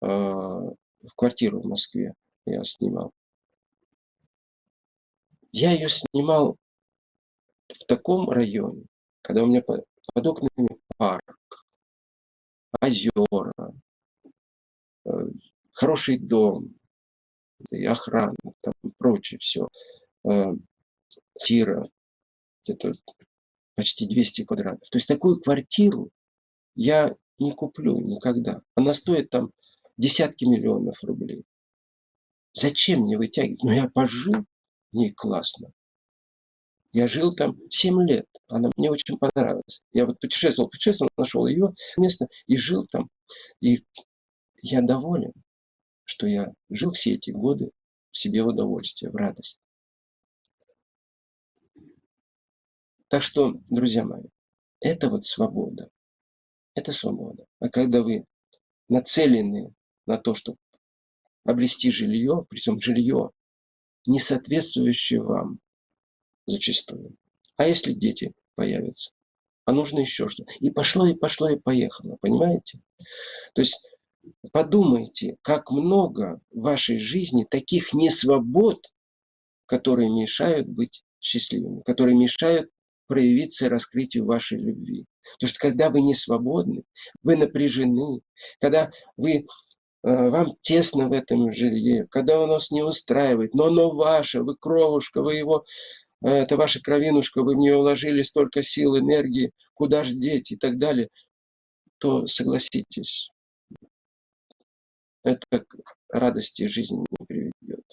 в квартиру в Москве я снимал. Я ее снимал в таком районе, когда у меня под, под окнами парк, озера, хороший дом, и охрана, там прочее все. Э, Тира, где-то почти 200 квадратов. То есть такую квартиру я не куплю никогда. Она стоит там десятки миллионов рублей. Зачем мне вытягивать? Ну, я пожил в ней классно. Я жил там 7 лет. Она мне очень понравилась. Я вот путешествовал, путешествовал, нашел ее место и жил там. И я доволен что я жил все эти годы в себе в удовольствие, в радость. Так что, друзья мои, это вот свобода. Это свобода. А когда вы нацелены на то, чтобы обрести жилье, причем жилье, не соответствующее вам зачастую. А если дети появятся? А нужно еще что? И пошло, и пошло, и поехало. Понимаете? То есть Подумайте, как много в вашей жизни таких несвобод, которые мешают быть счастливыми, которые мешают проявиться раскрытию вашей любви. Потому что когда вы не свободны, вы напряжены, когда вы, э, вам тесно в этом жилье, когда оно вас не устраивает, но оно ваше, вы кровушка, вы его, э, это ваша кровинушка, вы в нее вложили столько сил, энергии, куда же деть и так далее, то согласитесь, это к радости жизни не приведет.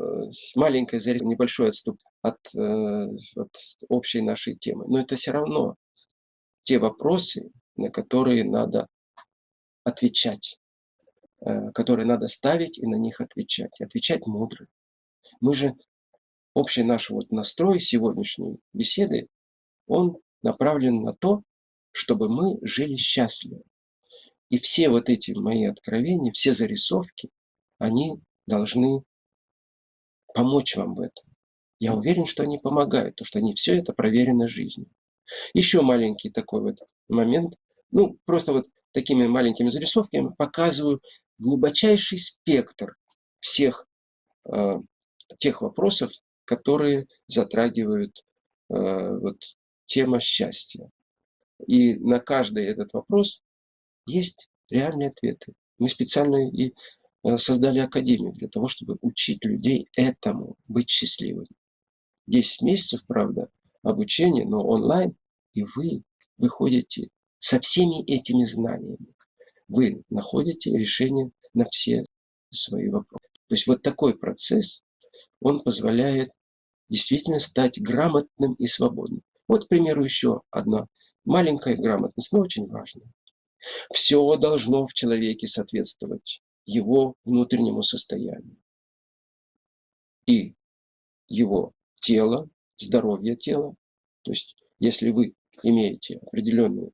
Э, маленькое небольшой отступ от, э, от общей нашей темы. Но это все равно те вопросы, на которые надо отвечать, э, которые надо ставить и на них отвечать. отвечать мудро. Мы же, общий наш вот настрой сегодняшней беседы, он направлен на то, чтобы мы жили счастливо. И все вот эти мои откровения, все зарисовки, они должны помочь вам в этом. Я уверен, что они помогают, потому что они все это проверено жизнью. Еще маленький такой вот момент. Ну, просто вот такими маленькими зарисовками показываю глубочайший спектр всех э, тех вопросов, которые затрагивают э, вот, тема счастья. И на каждый этот вопрос есть реальные ответы. Мы специально и э, создали академию для того, чтобы учить людей этому, быть счастливыми. 10 месяцев, правда, обучения, но онлайн, и вы выходите со всеми этими знаниями. Вы находите решение на все свои вопросы. То есть вот такой процесс, он позволяет действительно стать грамотным и свободным. Вот, к примеру, еще одна Маленькая грамотность, но очень важная. Все должно в человеке соответствовать его внутреннему состоянию. И его тело, здоровье тела. То есть, если вы имеете определенный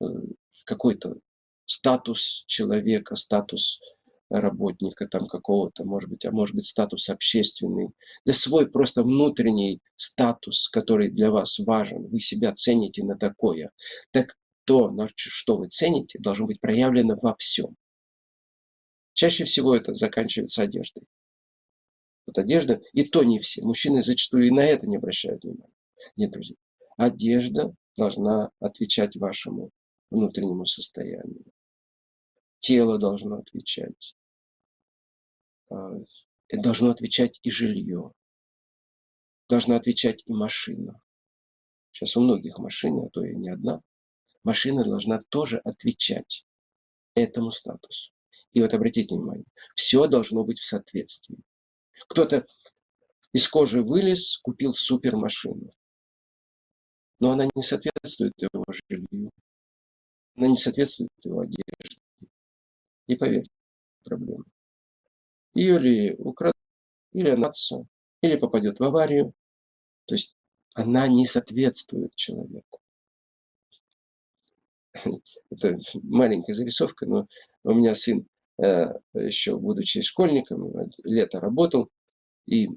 э, какой-то статус человека, статус работника там какого-то, может быть, а может быть статус общественный, да свой просто внутренний статус, который для вас важен, вы себя цените на такое, так то, на что вы цените, должно быть проявлено во всем. Чаще всего это заканчивается одеждой. Вот одежда, и то не все. Мужчины зачастую и на это не обращают внимания. Нет, друзья. Одежда должна отвечать вашему внутреннему состоянию. Тело должно отвечать. А, должно отвечать и жилье. Должна отвечать и машина. Сейчас у многих машин, а то и не одна. Машина должна тоже отвечать этому статусу. И вот обратите внимание, все должно быть в соответствии. Кто-то из кожи вылез, купил супермашину. Но она не соответствует его жилью. Она не соответствует его одежде. И поверьте, проблема. Ее ли украдут, или она или попадет в аварию. То есть она не соответствует человеку. Это маленькая зарисовка, но у меня сын Э, еще будучи школьником, лето работал, и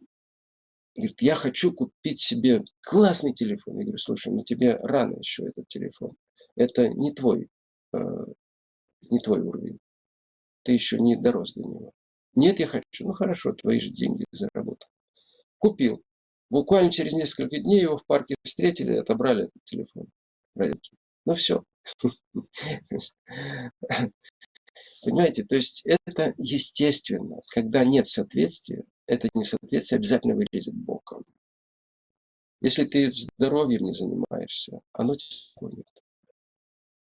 говорит, я хочу купить себе классный телефон. Я говорю, слушай, ну тебе рано еще этот телефон. Это не твой, э, не твой уровень. Ты еще не дорос до него. Нет, я хочу. Ну хорошо, твои же деньги заработал. Купил. Буквально через несколько дней его в парке встретили, отобрали этот телефон. Ну все. Понимаете, то есть это естественно. Когда нет соответствия, это несоответствие обязательно вылезет боком. Если ты здоровьем не занимаешься, оно тебя склонит.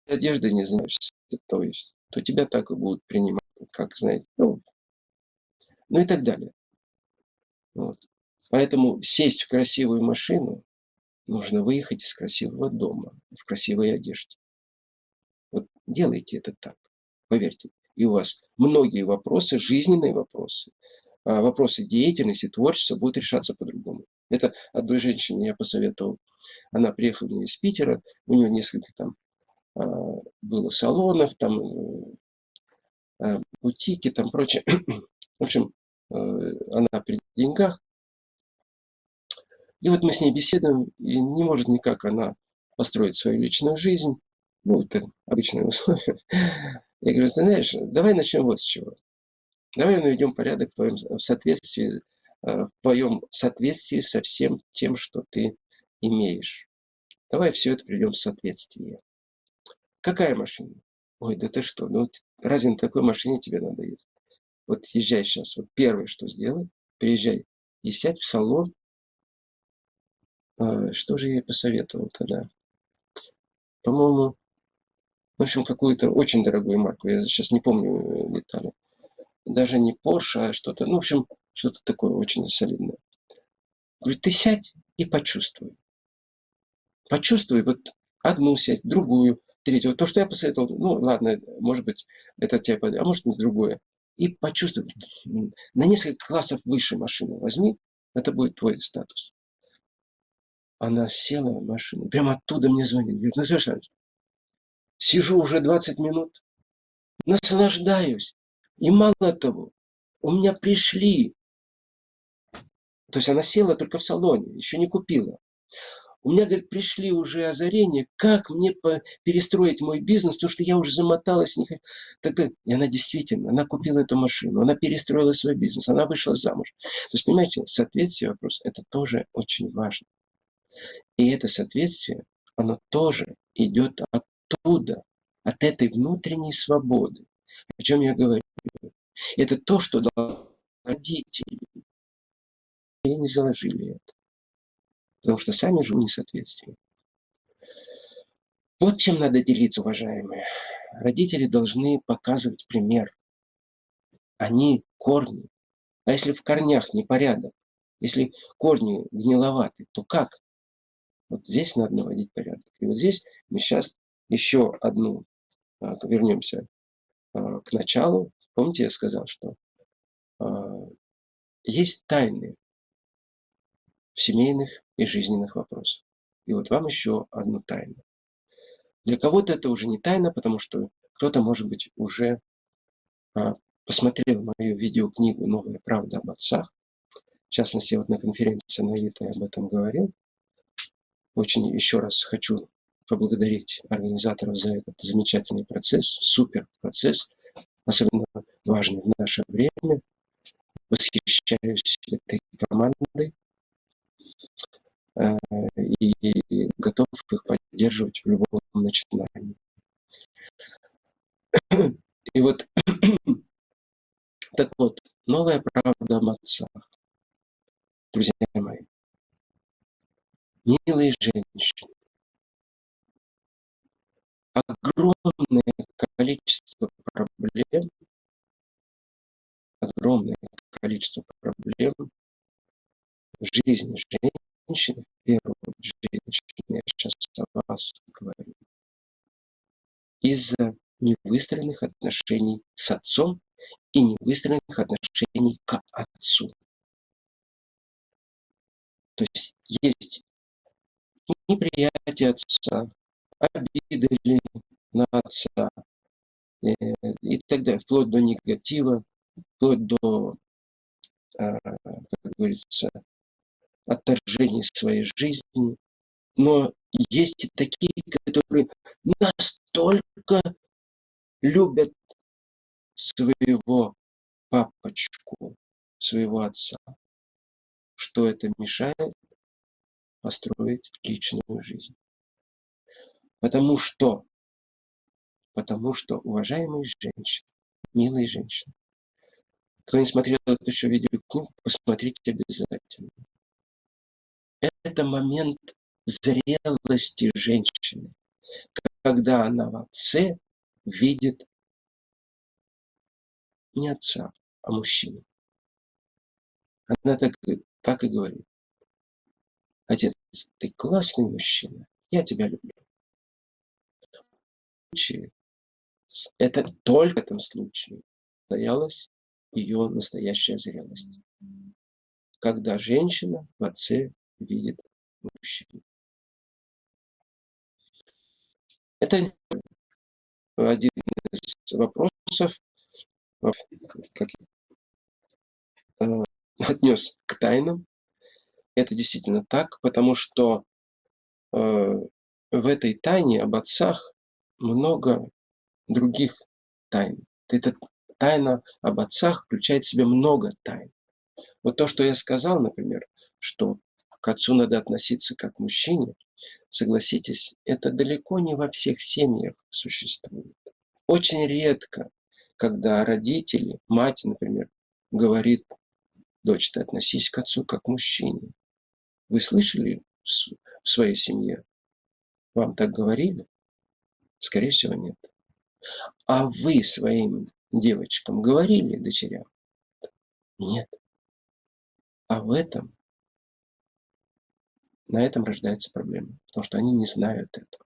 Одеждой не занимаешься, то есть, то тебя так и будут принимать, как, знаете, ну, ну и так далее. Вот. Поэтому сесть в красивую машину нужно выехать из красивого дома, в красивой одежде. Вот делайте это так, поверьте и у вас многие вопросы, жизненные вопросы, а, вопросы деятельности, творчества будут решаться по-другому. Это одной женщине я посоветовал. Она приехала из Питера, у нее несколько там а, было салонов, там а, бутики, там прочее. В общем, э, она при деньгах. И вот мы с ней беседуем, и не может никак она построить свою личную жизнь. Ну, это обычные условия. Я говорю, ты знаешь, давай начнем вот с чего. Давай наведем порядок в твоем в соответствии, э, в твоем соответствии со всем тем, что ты имеешь. Давай все это приведем в соответствие. Какая машина? Ой, да ты что, ну разве на такой машине тебе надо ездить? Вот езжай сейчас, вот первое, что сделай, приезжай и сядь в салон. А, что же я посоветовал тогда? По-моему, в общем, какую-то очень дорогую марку. Я сейчас не помню э, детали. Даже не Porsche, а что-то, ну, в общем, что-то такое очень солидное. Говорит, ты сядь и почувствуй. Почувствуй вот одну сядь, другую, третью. Вот то, что я посоветовал, ну, ладно, может быть, это тебе подойдет, а может, не другое. И почувствуй. На несколько классов выше машину возьми, это будет твой статус. Она села в машину, прямо оттуда мне звонит. Говорит, ну, слушай, Сижу уже 20 минут, наслаждаюсь. И мало того, у меня пришли, то есть она села только в салоне, еще не купила. У меня, говорит, пришли уже озарения, как мне перестроить мой бизнес, потому что я уже замоталась. Не... Так, и она действительно, она купила эту машину, она перестроила свой бизнес, она вышла замуж. То есть, понимаете, соответствие вопрос, это тоже очень важно. И это соответствие, оно тоже идет от оттуда, от этой внутренней свободы. О чем я говорю? Это то, что родители и не заложили это. Потому что сами живут в несоответствии. Вот чем надо делиться, уважаемые. Родители должны показывать пример. Они корни. А если в корнях непорядок, если корни гниловаты, то как? Вот здесь надо наводить порядок. И вот здесь мы сейчас еще одну, а, вернемся а, к началу. Помните, я сказал, что а, есть тайны в семейных и жизненных вопросах. И вот вам еще одну тайну. Для кого-то это уже не тайна, потому что кто-то, может быть, уже посмотрел мою видеокнигу «Новая правда об отцах», в частности, вот на конференции на Авито я об этом говорил, очень еще раз хочу поблагодарить организаторов за этот замечательный процесс, супер процесс, особенно важный в наше время. Восхищаюсь этой командой и готов их поддерживать в любом начинании. И вот, так вот, новая правда об отцах. Друзья мои, милые женщины, огромное количество проблем, огромное количество проблем в жизни женщины, в первую очередь я сейчас о вас говорю, из-за невыстроенных отношений с отцом и невыстроенных отношений к отцу. То есть есть неприятие отца, обиды на отца э, и так далее, вплоть до негатива, вплоть до, а, как говорится, отторжения своей жизни. Но есть и такие, которые настолько любят своего папочку, своего отца, что это мешает построить личную жизнь. Потому что, потому что, уважаемые женщины, милые женщины, кто не смотрел эту еще видеокнигу, посмотрите обязательно. Это момент зрелости женщины, когда она в отце видит не отца, а мужчину. Она так, так и говорит. Отец, ты классный мужчина, я тебя люблю. Это только в этом случае состоялась ее настоящая зрелость. Когда женщина в отце видит мужчину. Это один из вопросов, как э, отнес к тайнам. Это действительно так, потому что э, в этой тайне об отцах много других тайн. Эта тайна об отцах включает в себя много тайн. Вот то, что я сказал, например, что к отцу надо относиться как к мужчине, согласитесь, это далеко не во всех семьях существует. Очень редко, когда родители, мать, например, говорит, дочь, ты относись к отцу как к мужчине. Вы слышали в своей семье? Вам так говорили? Скорее всего, нет. А вы своим девочкам говорили, дочерям? Нет. А в этом на этом рождается проблема, потому что они не знают этого.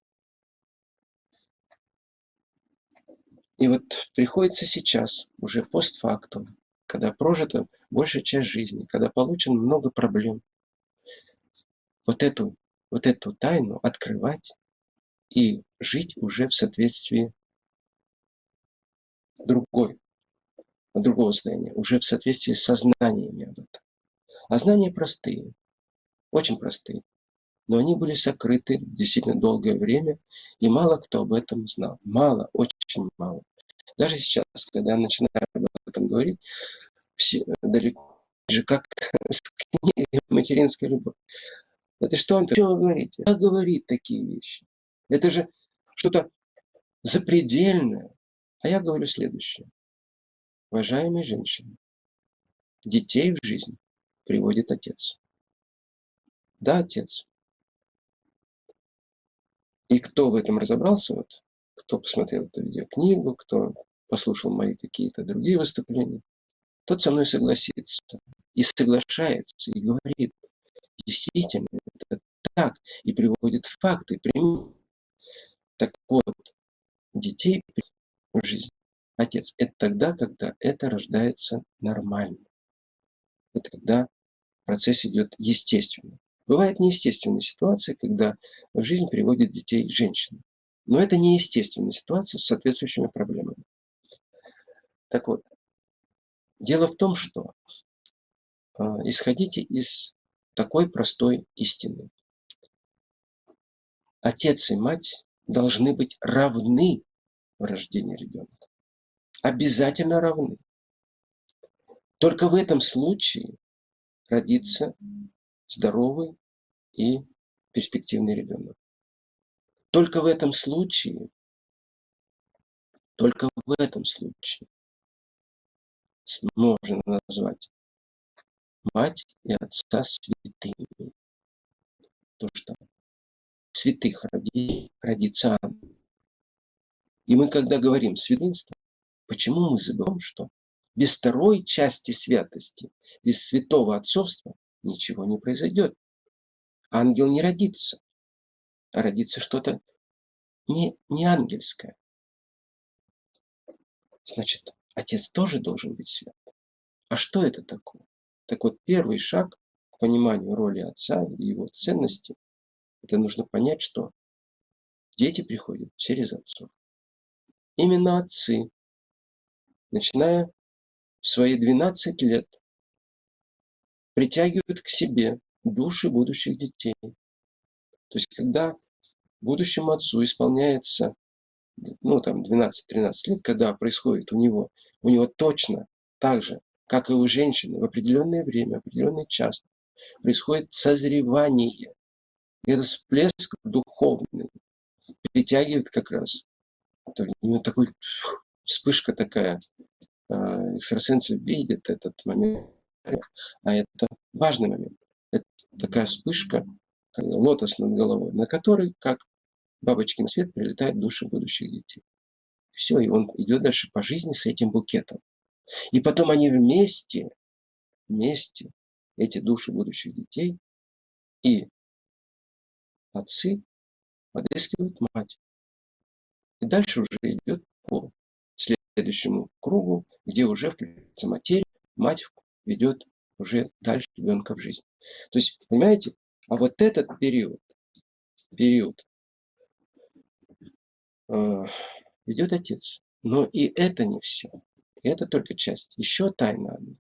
И вот приходится сейчас, уже постфактум, когда прожита большая часть жизни, когда получено много проблем, вот эту, вот эту тайну открывать и жить уже в соответствии другой, другого состояния, уже в соответствии с сознаниями об этом. А знания простые, очень простые. Но они были сокрыты действительно долгое время, и мало кто об этом знал. Мало, очень мало. Даже сейчас, когда я начинаю об этом говорить, все далеко же как с книгой «Материнская любовь». Это что он? Что вы говорите? Как говорит такие вещи? Это же что-то запредельное. А я говорю следующее. Уважаемые женщины, детей в жизнь приводит отец. Да, отец. И кто в этом разобрался, вот, кто посмотрел эту видеокнигу, кто послушал мои какие-то другие выступления, тот со мной согласится. И соглашается, и говорит, действительно, это так, и приводит факты, примеры. Так вот, детей в жизнь отец, это тогда, когда это рождается нормально. Это когда процесс идет естественно. Бывают неестественные ситуации, когда в жизнь приводит детей женщины. Но это неестественная ситуация с соответствующими проблемами. Так вот, Дело в том, что э, исходите из такой простой истины. Отец и мать должны быть равны в рождении ребенка. Обязательно равны. Только в этом случае родится здоровый и перспективный ребенок. Только в этом случае, только в этом случае можно назвать мать и отца святыми. То, что святых роди, родится. И мы, когда говорим святынство, почему мы забываем, что без второй части святости, без святого отцовства ничего не произойдет. Ангел не родится, а родится что-то не, не ангельское. Значит, отец тоже должен быть свят. А что это такое? Так вот, первый шаг к пониманию роли отца и его ценности, это нужно понять, что дети приходят через отцов. Именно отцы, начиная в свои 12 лет, притягивают к себе души будущих детей. То есть, когда будущему отцу исполняется ну, там, 12-13 лет, когда происходит у него, у него точно так же, как и у женщины, в определенное время, в определенный час, происходит созревание. Это всплеск духовный притягивает как раз. У него такой вспышка такая. А, экстрасенсы видят этот момент. А это важный момент. Это такая вспышка, лотос над головой, на который, как бабочки на свет, прилетают души будущих детей. Все, и он идет дальше по жизни с этим букетом. И потом они вместе, вместе, эти души будущих детей и отцы подыскивают мать. И дальше уже идет по следующему кругу, где уже включается материя, мать ведет уже дальше ребенка в жизнь. То есть, понимаете, а вот этот период, период э, ведет отец. Но и это не все. Это только часть. Еще тайна одна.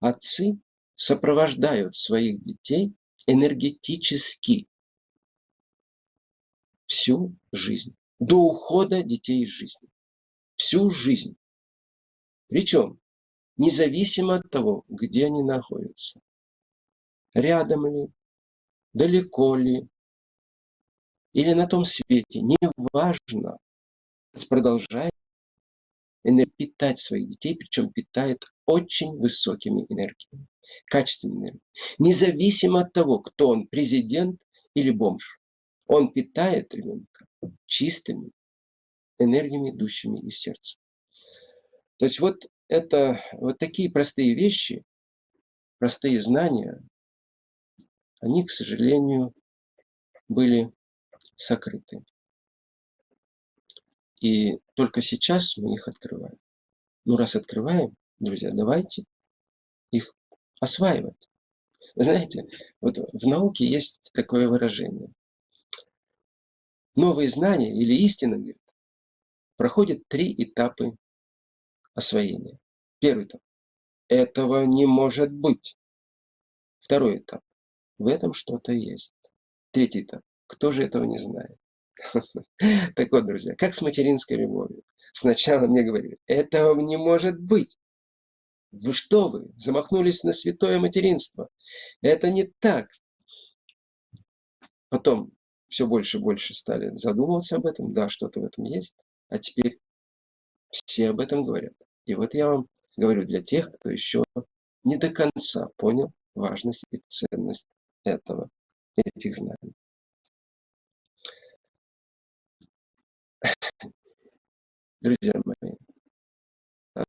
Отцы сопровождают своих детей энергетически всю жизнь. До ухода детей из жизни. Всю жизнь. Причем независимо от того, где они находятся. Рядом ли, далеко ли, или на том свете, неважно, продолжает питать своих детей, причем питает очень высокими энергиями, качественными. Независимо от того, кто он, президент или бомж, он питает ребенка чистыми энергиями, идущими из сердца. То есть вот это вот такие простые вещи, простые знания, они, к сожалению, были сокрыты. И только сейчас мы их открываем. Ну, раз открываем, друзья, давайте их осваивать. Знаете, вот в науке есть такое выражение. Новые знания или истина, говорит, проходят три этапа освоения. Первый этап. Этого не может быть. Второй этап. В этом что-то есть. Третий этап. Кто же этого не знает? Так вот, друзья, как с материнской любовью. Сначала мне говорили, этого не может быть. Вы что вы, замахнулись на святое материнство. Это не так. Потом все больше и больше стали задумываться об этом. Да, что-то в этом есть. А теперь все об этом говорят. И вот я вам говорю для тех, кто еще не до конца понял важность и ценность этого, этих знаний. Друзья мои,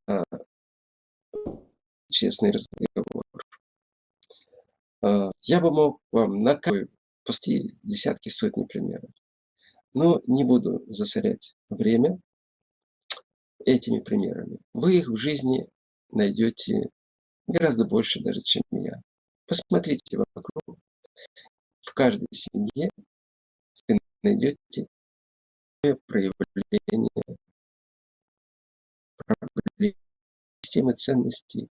а, честный разговор. А, я бы мог вам на пусти десятки, сотни примеров. Но не буду засорять время этими примерами. Вы их в жизни найдете гораздо больше даже, чем я. Посмотрите вокруг. В каждой семье вы найдете проявление системы ценностей,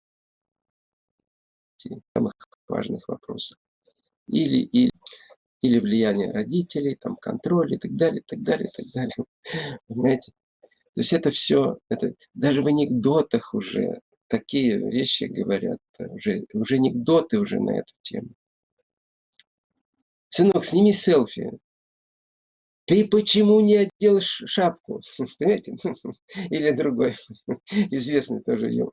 самых важных вопросов. Или, или, или влияние родителей, там, контроль и так далее, так далее, так далее. Понимаете? То есть это все, это даже в анекдотах уже такие вещи говорят, уже, уже анекдоты уже на эту тему. Сынок, сними селфи. Ты почему не одел шапку? Понимаете? Или другой, известный тоже ел.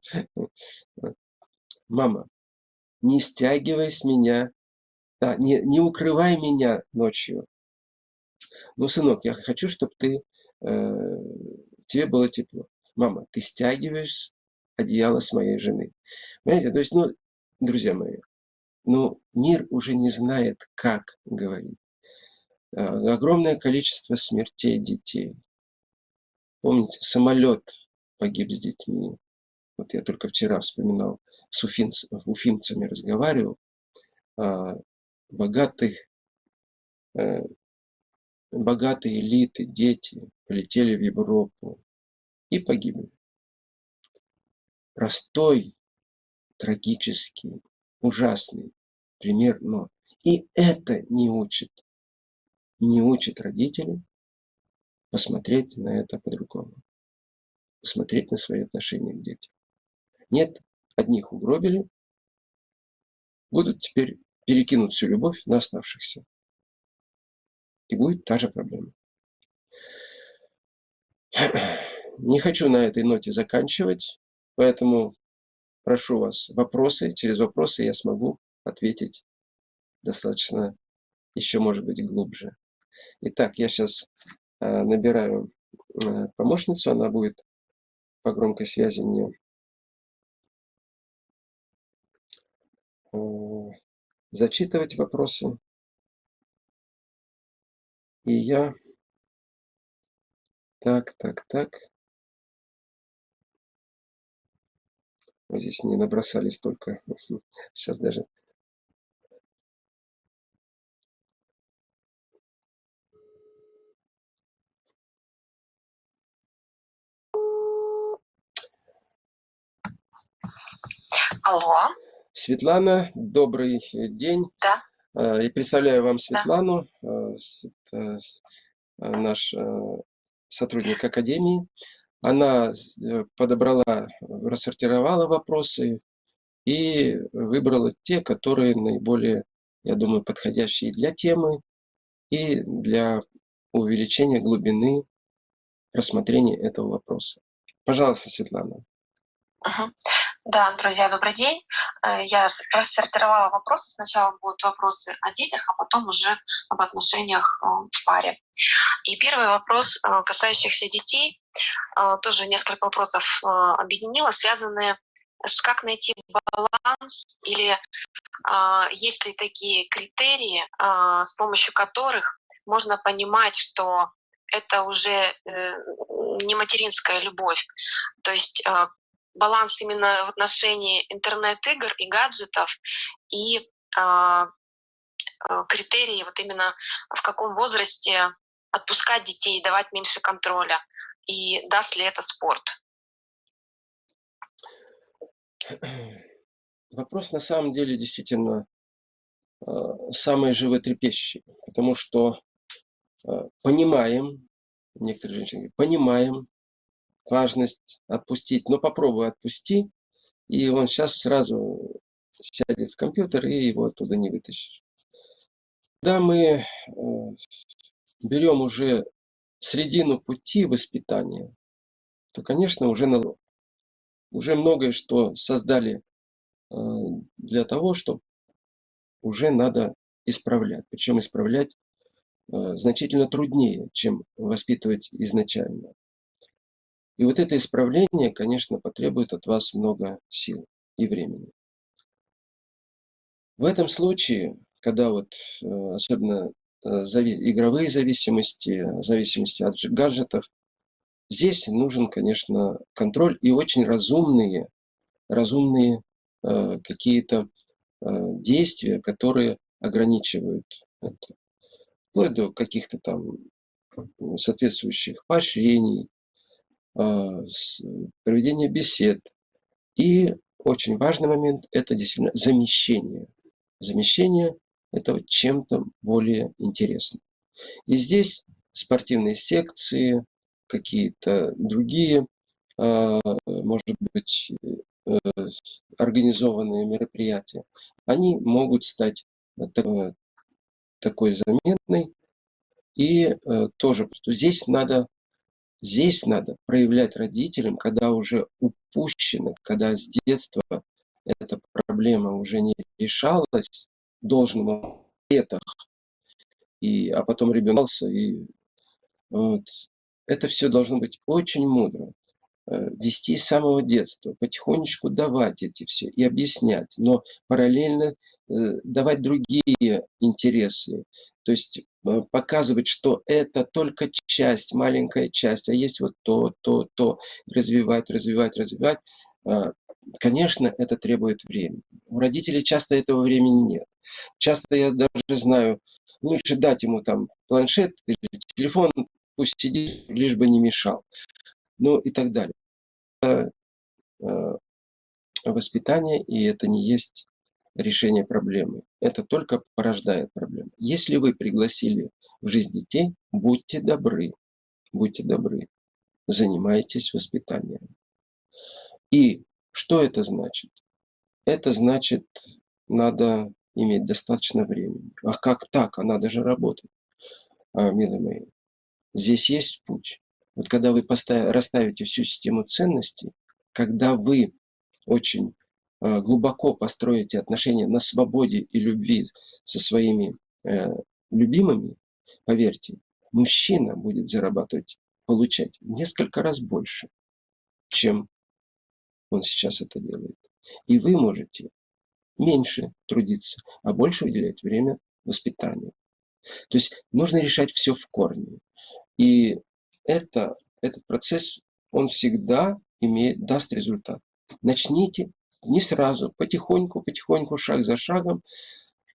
Мама, не стягивай с меня, да, не, не укрывай меня ночью. Ну, сынок, я хочу, чтобы ты, э, тебе было тепло. Мама, ты стягиваешь одеяло с моей жены. Понимаете, то есть, ну, друзья мои, ну, мир уже не знает, как говорить. Э, огромное количество смертей детей. Помните, самолет погиб с детьми. Вот я только вчера вспоминал, с уфинц, уфимцами разговаривал. А, богатых, э, богатые элиты, дети полетели в Европу и погибли. Простой, трагический, ужасный пример, но и это не учит не учит родителей посмотреть на это по-другому. Посмотреть на свои отношения к детям. Нет, одних угробили, будут теперь перекинуть всю любовь на оставшихся. И будет та же проблема. Не хочу на этой ноте заканчивать, поэтому прошу вас вопросы. Через вопросы я смогу ответить достаточно еще, может быть, глубже. Итак, я сейчас э, набираю э, помощницу, она будет по громкой связи мне э, зачитывать вопросы. И я... Так, так, так. Вот здесь не набросали столько. Сейчас даже Алло. Светлана, добрый день. Да. А, я представляю вам Светлану, да. это наш сотрудник Академии. Она э, подобрала, рассортировала вопросы и выбрала те, которые наиболее, я думаю, подходящие для темы и для увеличения глубины рассмотрения этого вопроса. Пожалуйста, Светлана. Угу. Да, друзья, добрый день. Э, я рассортировала вопросы. Сначала будут вопросы о детях, а потом уже об отношениях э, в паре. И первый вопрос, э, касающихся детей, тоже несколько вопросов объединила, связанные с как найти баланс или есть ли такие критерии, с помощью которых можно понимать, что это уже не материнская любовь. То есть баланс именно в отношении интернет-игр и гаджетов и э, критерии вот именно в каком возрасте отпускать детей, давать меньше контроля и даст ли это спорт? Вопрос на самом деле действительно э, самый животрепещущий, потому что э, понимаем, некоторые женщины понимаем, важность отпустить, но попробуй отпусти, и он сейчас сразу сядет в компьютер, и его оттуда не вытащишь. Когда мы э, берем уже середину пути воспитания, то, конечно, уже, на, уже многое, что создали э, для того, чтобы уже надо исправлять. Причем исправлять э, значительно труднее, чем воспитывать изначально. И вот это исправление, конечно, потребует от вас много сил и времени. В этом случае, когда вот э, особенно э, игровые зависимости, зависимости от гаджетов, здесь нужен, конечно, контроль и очень разумные, разумные э, какие-то действия, которые ограничивают это. Вплоть до каких-то там соответствующих поощрений, проведение бесед И очень важный момент– это действительно замещение. Замещение этого чем-то более интересным. И здесь спортивные секции, какие-то другие, а, может быть, э, организованные мероприятия, они могут стать такой заметной. И э, тоже здесь надо, здесь надо проявлять родителям, когда уже упущено, когда с детства эта проблема уже не решалась должным летах, и, а потом ребенок и вот, это все должно быть очень мудро. Э, вести с самого детства, потихонечку давать эти все и объяснять, но параллельно э, давать другие интересы. То есть э, показывать, что это только часть, маленькая часть, а есть вот то, то, то, развивать, развивать, развивать. Конечно, это требует времени. У родителей часто этого времени нет. Часто я даже знаю, лучше дать ему там планшет или телефон, пусть сидит, лишь бы не мешал. Ну и так далее. Это э, воспитание, и это не есть решение проблемы. Это только порождает проблемы. Если вы пригласили в жизнь детей, будьте добры, будьте добры, занимайтесь воспитанием. И что это значит? Это значит, надо иметь достаточно времени. А как так? А надо же работать, а, милые мои. Здесь есть путь. Вот когда вы расставите всю систему ценностей, когда вы очень э, глубоко построите отношения на свободе и любви со своими э, любимыми, поверьте, мужчина будет зарабатывать, получать несколько раз больше, чем он сейчас это делает. И вы можете меньше трудиться, а больше уделять время воспитанию. То есть нужно решать все в корне. И это, этот процесс, он всегда имеет, даст результат. Начните не сразу, потихоньку, потихоньку, шаг за шагом,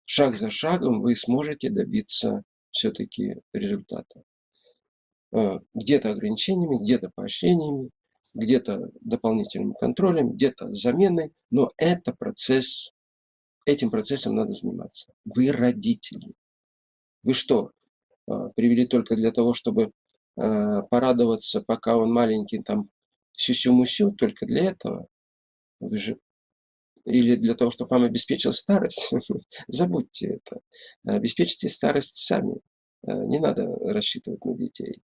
шаг за шагом вы сможете добиться все-таки результата. Э, где-то ограничениями, где-то поощрениями, где-то дополнительным контролем, где-то заменой, но это процесс, этим процессом надо заниматься. Вы родители. Вы что, а, привели только для того, чтобы порадоваться, пока он маленький, там, сюсю-мусю, только для этого? Вы же или для того, чтобы вам обеспечил старость, забудьте это. Обеспечьте старость сами. А, не надо рассчитывать на детей.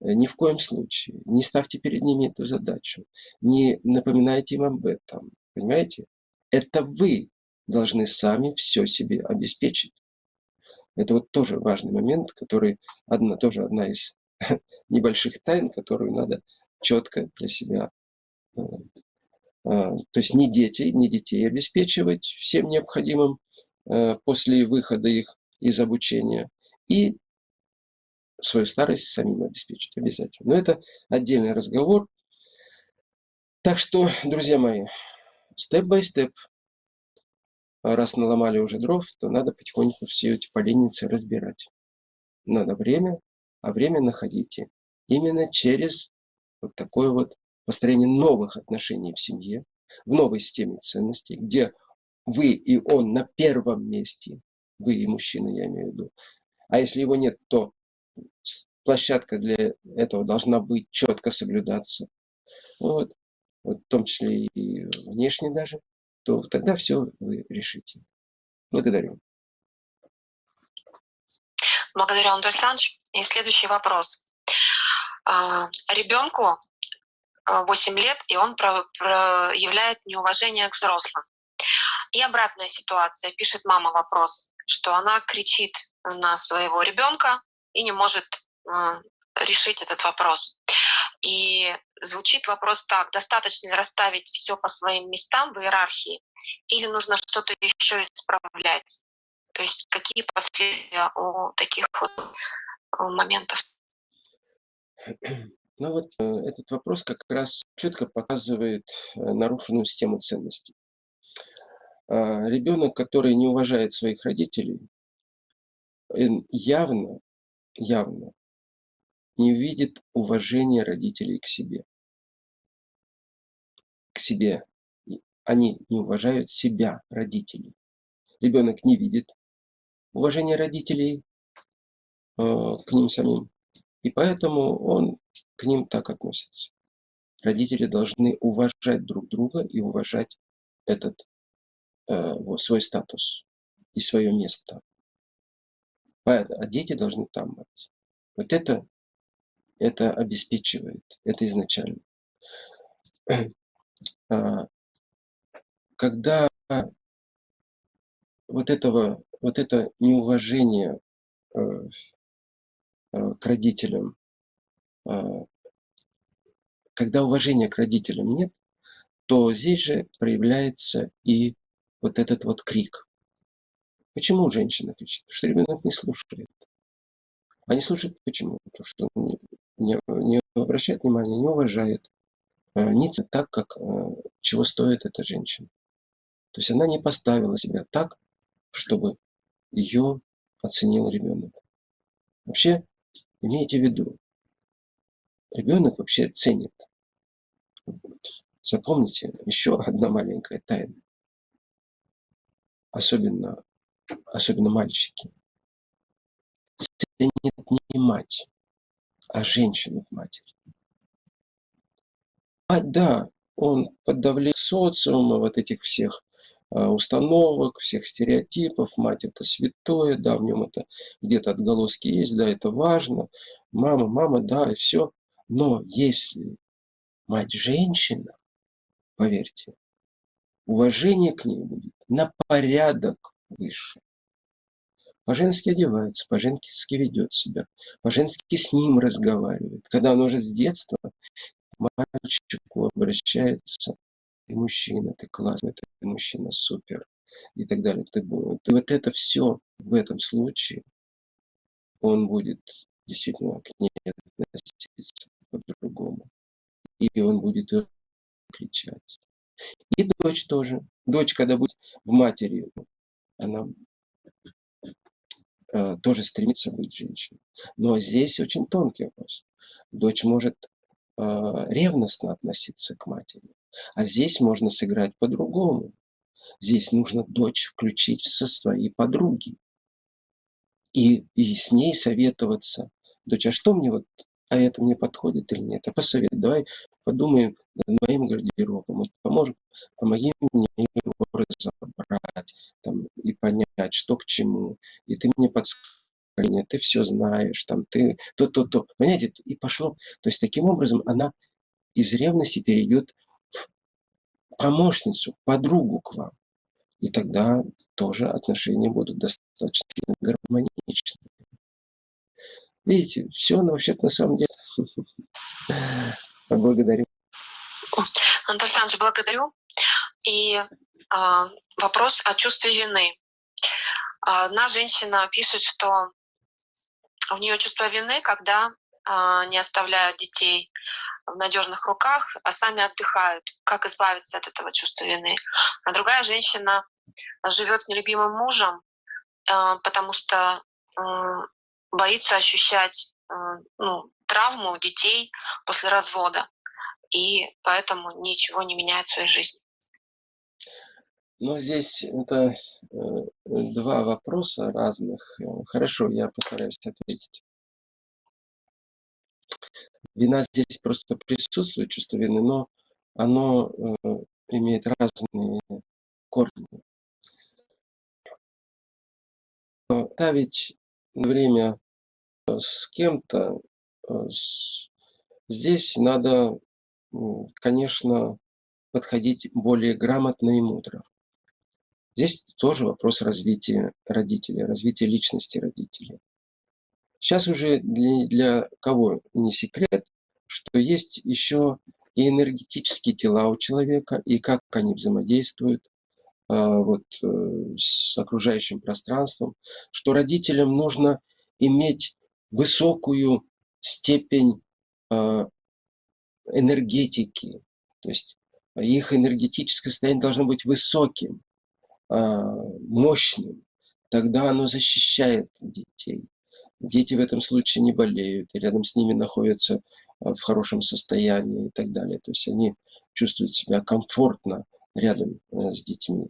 Ни в коем случае. Не ставьте перед ними эту задачу. Не напоминайте им об этом. Понимаете? Это вы должны сами все себе обеспечить. Это вот тоже важный момент, который одна, тоже одна из небольших тайн, которую надо четко для себя. Э, а, то есть не дети, не детей обеспечивать всем необходимым э, после выхода их из обучения. И свою старость самим обеспечить обязательно. Но это отдельный разговор. Так что, друзья мои, степ-бай-степ раз наломали уже дров, то надо потихоньку все эти поленницы разбирать. Надо время, а время находите именно через вот такое вот построение новых отношений в семье, в новой системе ценностей, где вы и он на первом месте, вы и мужчина, я имею в виду. А если его нет, то площадка для этого должна быть четко соблюдаться. Вот. вот в том числе и внешне даже то тогда все вы решите. Благодарю. Благодарю, Анатолий Александрович. И следующий вопрос. А, ребенку 8 а, лет, и он проявляет неуважение к взрослым. И обратная ситуация. Пишет мама вопрос, что она кричит на своего ребенка и не может а, решить этот вопрос. И звучит вопрос так, достаточно ли расставить все по своим местам в иерархии, или нужно что-то еще исправлять? То есть какие последствия у таких вот э, моментов? Ну вот э, этот вопрос как раз четко показывает э, нарушенную систему ценностей. А, ребенок, который не уважает своих родителей, явно, явно не видит уважения родителей к себе. К себе. они не уважают себя, родителей. Ребенок не видит уважения родителей э, к ним самим, и поэтому он к ним так относится. Родители должны уважать друг друга и уважать этот э, свой статус и свое место. А дети должны там быть. Вот это, это обеспечивает, это изначально. А, когда вот этого, вот это неуважение э, э, к родителям, а, когда уважения к родителям нет, то здесь же проявляется и вот этот вот крик. Почему женщина кричит? Потому что ребенок не слушает. А не слушает почему? Потому что он не, не обращает внимания, не уважает. А, не так, как а, чего стоит эта женщина. То есть она не поставила себя так, чтобы ее оценил ребенок. Вообще, имейте в виду, ребенок вообще ценит. Запомните, еще одна маленькая тайна. Особенно, особенно мальчики. Ценит не мать, а женщину в матери. Мать, да, он под давлением социума, вот этих всех а, установок, всех стереотипов. Мать это святое, да, в нем это где-то отголоски есть, да, это важно. Мама, мама, да, и все. Но если мать женщина, поверьте, уважение к ней будет на порядок выше. По-женски одевается, по-женски ведет себя, по-женски с ним разговаривает. Когда он уже с детства мальчику обращается, ты мужчина, ты классный, ты мужчина, супер, и так далее. Ты, ты вот это все в этом случае, он будет действительно к ней относиться по-другому. И он будет кричать. И дочь тоже. Дочь, когда будет в матери, она э, тоже стремится быть женщиной. Но здесь очень тонкий вопрос. Дочь может ревностно относиться к матери, а здесь можно сыграть по-другому. Здесь нужно дочь включить со своей подруги и, и с ней советоваться. Дочь, а что мне вот а это мне подходит или нет. А посоветуй, давай подумаем над моим гардеробом, вот поможем, помоги мне его разобрать там, и понять, что к чему. И ты мне подскажешь, ты все знаешь, там, ты то-то-то. Понимаете, и пошло. То есть таким образом она из ревности перейдет в помощницу, подругу к вам. И тогда тоже отношения будут достаточно гармоничны. Видите, все оно вообще-то на самом деле. Благодарю. Антон Александрович, благодарю. И э, вопрос о чувстве вины. Одна женщина пишет, что у нее чувство вины, когда э, не оставляют детей в надежных руках, а сами отдыхают. Как избавиться от этого чувства вины? А другая женщина живет с нелюбимым мужем, э, потому что боится ощущать э, ну, травму детей после развода, и поэтому ничего не меняет в своей жизни. Ну, здесь это э, два вопроса разных. Хорошо, я постараюсь ответить. Вина здесь просто присутствует, чувство вины, но оно э, имеет разные корни. Ставить время э, с кем-то, здесь надо, конечно, подходить более грамотно и мудро. Здесь тоже вопрос развития родителей, развития личности родителей. Сейчас уже для, для кого не секрет, что есть еще и энергетические тела у человека, и как они взаимодействуют, а, вот, э, с окружающим пространством, что родителям нужно иметь высокую степень а, энергетики, то есть их энергетическое состояние должно быть высоким, мощным, тогда оно защищает детей. Дети в этом случае не болеют, и рядом с ними находятся в хорошем состоянии и так далее. То есть они чувствуют себя комфортно рядом э, с детьми,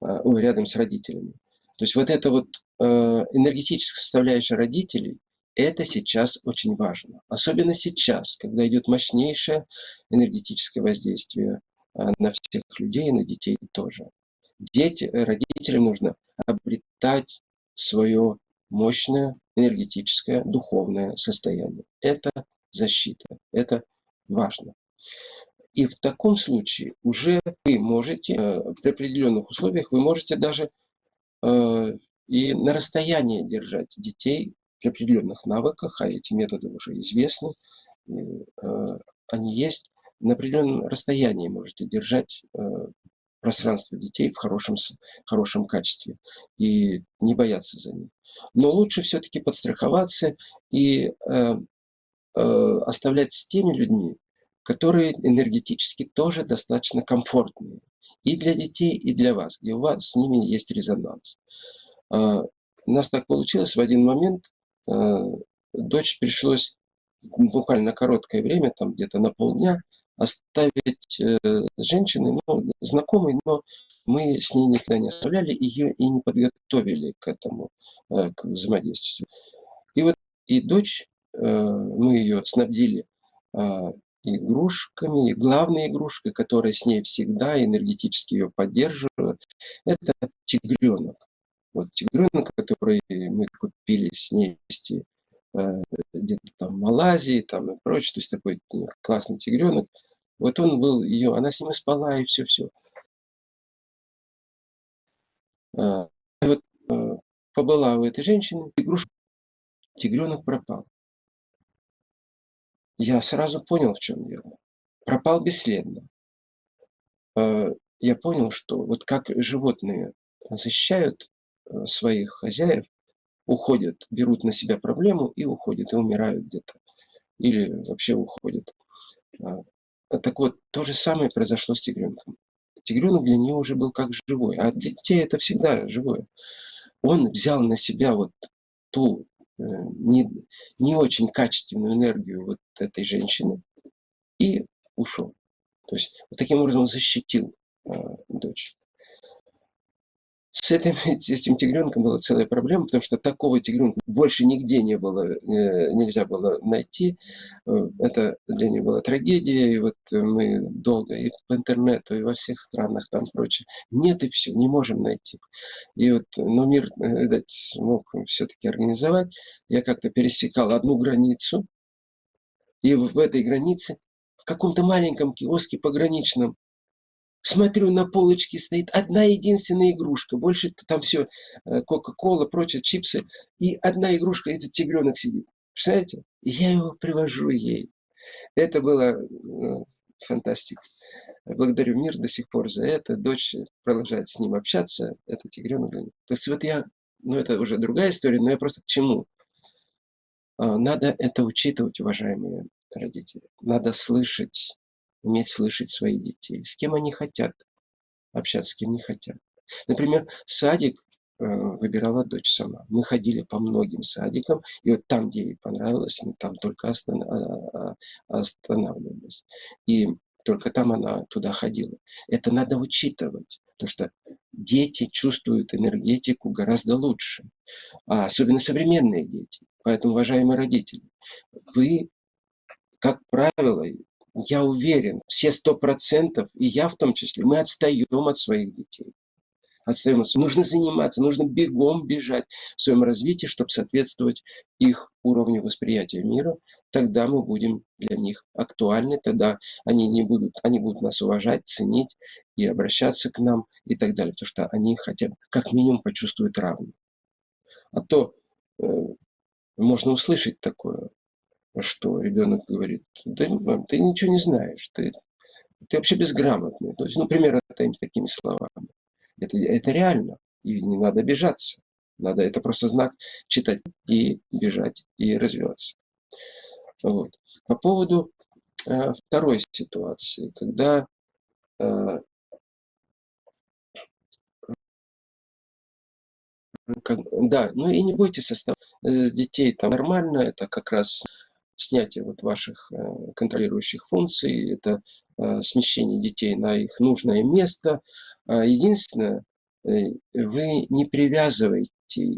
а, рядом с родителями. То есть вот эта вот энергетическая составляющая родителей, это сейчас очень важно. Особенно сейчас, когда идет мощнейшее энергетическое воздействие а, на всех людей на детей тоже. Дети, родителям нужно обретать свое мощное энергетическое, духовное состояние. Это защита, это важно. И в таком случае уже вы можете, э, при определенных условиях, вы можете даже э, и на расстоянии держать детей при определенных навыках, а эти методы уже известны, э, они есть, на определенном расстоянии можете держать пространство детей в хорошем, хорошем качестве и не бояться за них. Но лучше все-таки подстраховаться и э, э, оставлять с теми людьми, которые энергетически тоже достаточно комфортные. И для детей, и для вас, где у вас с ними есть резонанс. Э, у нас так получилось, в один момент э, дочь пришлось буквально короткое время, там где-то на полдня, оставить э, женщины, ну, знакомой, но мы с ней никогда не оставляли ее и не подготовили к этому, э, к взаимодействию. И вот и дочь, э, мы ее снабдили игрушками, и главной игрушкой, которая с ней всегда энергетически ее поддерживает, это тигренок. Вот тигренок, который мы купили с ней вместе где-то там в Малайзии там и прочее, то есть такой классный тигренок. Вот он был ее, она с ним спала и все-все. А, вот э, побыла у этой женщины, игрушка, тигренок пропал. Я сразу понял, в чем дело. Пропал бесследно. А, я понял, что вот как животные защищают э, своих хозяев, уходят, берут на себя проблему и уходят, и умирают где-то. Или вообще уходят. А, так вот, то же самое произошло с тигренком. Тигренок для нее уже был как живой, а для детей это всегда живое. Он взял на себя вот ту э, не, не очень качественную энергию вот этой женщины и ушел. То есть вот таким образом защитил э, дочь. С этим, с этим тигренком была целая проблема, потому что такого тигренка больше нигде не было, э, нельзя было найти. Э, это для него была трагедия, и вот мы долго и по интернету, и во всех странах там прочее. Нет и все, не можем найти. И вот, но мир, э, видать, смог все-таки организовать. Я как-то пересекал одну границу, и в этой границе в каком-то маленьком киоске пограничном Смотрю, на полочке стоит одна единственная игрушка. Больше там все, э, Кока-Кола, прочее, чипсы. И одна игрушка, этот тигренок сидит. Представляете? Я его привожу ей. Это было ну, фантастика. Благодарю мир до сих пор за это. Дочь продолжает с ним общаться. Это тигренок. То есть вот я, ну это уже другая история, но я просто к чему? А, надо это учитывать, уважаемые родители. Надо слышать уметь слышать своих детей, с кем они хотят общаться, с кем не хотят. Например, садик э, выбирала дочь сама. Мы ходили по многим садикам, и вот там, где ей понравилось, мы там только а, а, останавливались. И только там она туда ходила. Это надо учитывать, потому что дети чувствуют энергетику гораздо лучше, а особенно современные дети. Поэтому, уважаемые родители, вы, как правило, я уверен, все сто процентов, и я в том числе, мы отстаем от своих детей. Отстаем. Нужно заниматься, нужно бегом бежать в своем развитии, чтобы соответствовать их уровню восприятия мира. Тогда мы будем для них актуальны, тогда они, не будут, они будут нас уважать, ценить и обращаться к нам и так далее. Потому что они хотя бы как минимум почувствуют равным. А то э, можно услышать такое что ребенок говорит, да мам, ты ничего не знаешь, ты, ты вообще безграмотный. То есть, ну, примерно такими словами. Это, это реально, и не надо обижаться. Надо, это просто знак читать и бежать, и развиваться. Вот. По поводу э, второй ситуации, когда э, как, да, ну и не бойтесь оставать э, детей там нормально, это как раз снятие вот ваших э, контролирующих функций, это э, смещение детей на их нужное место. А единственное, вы не привязываете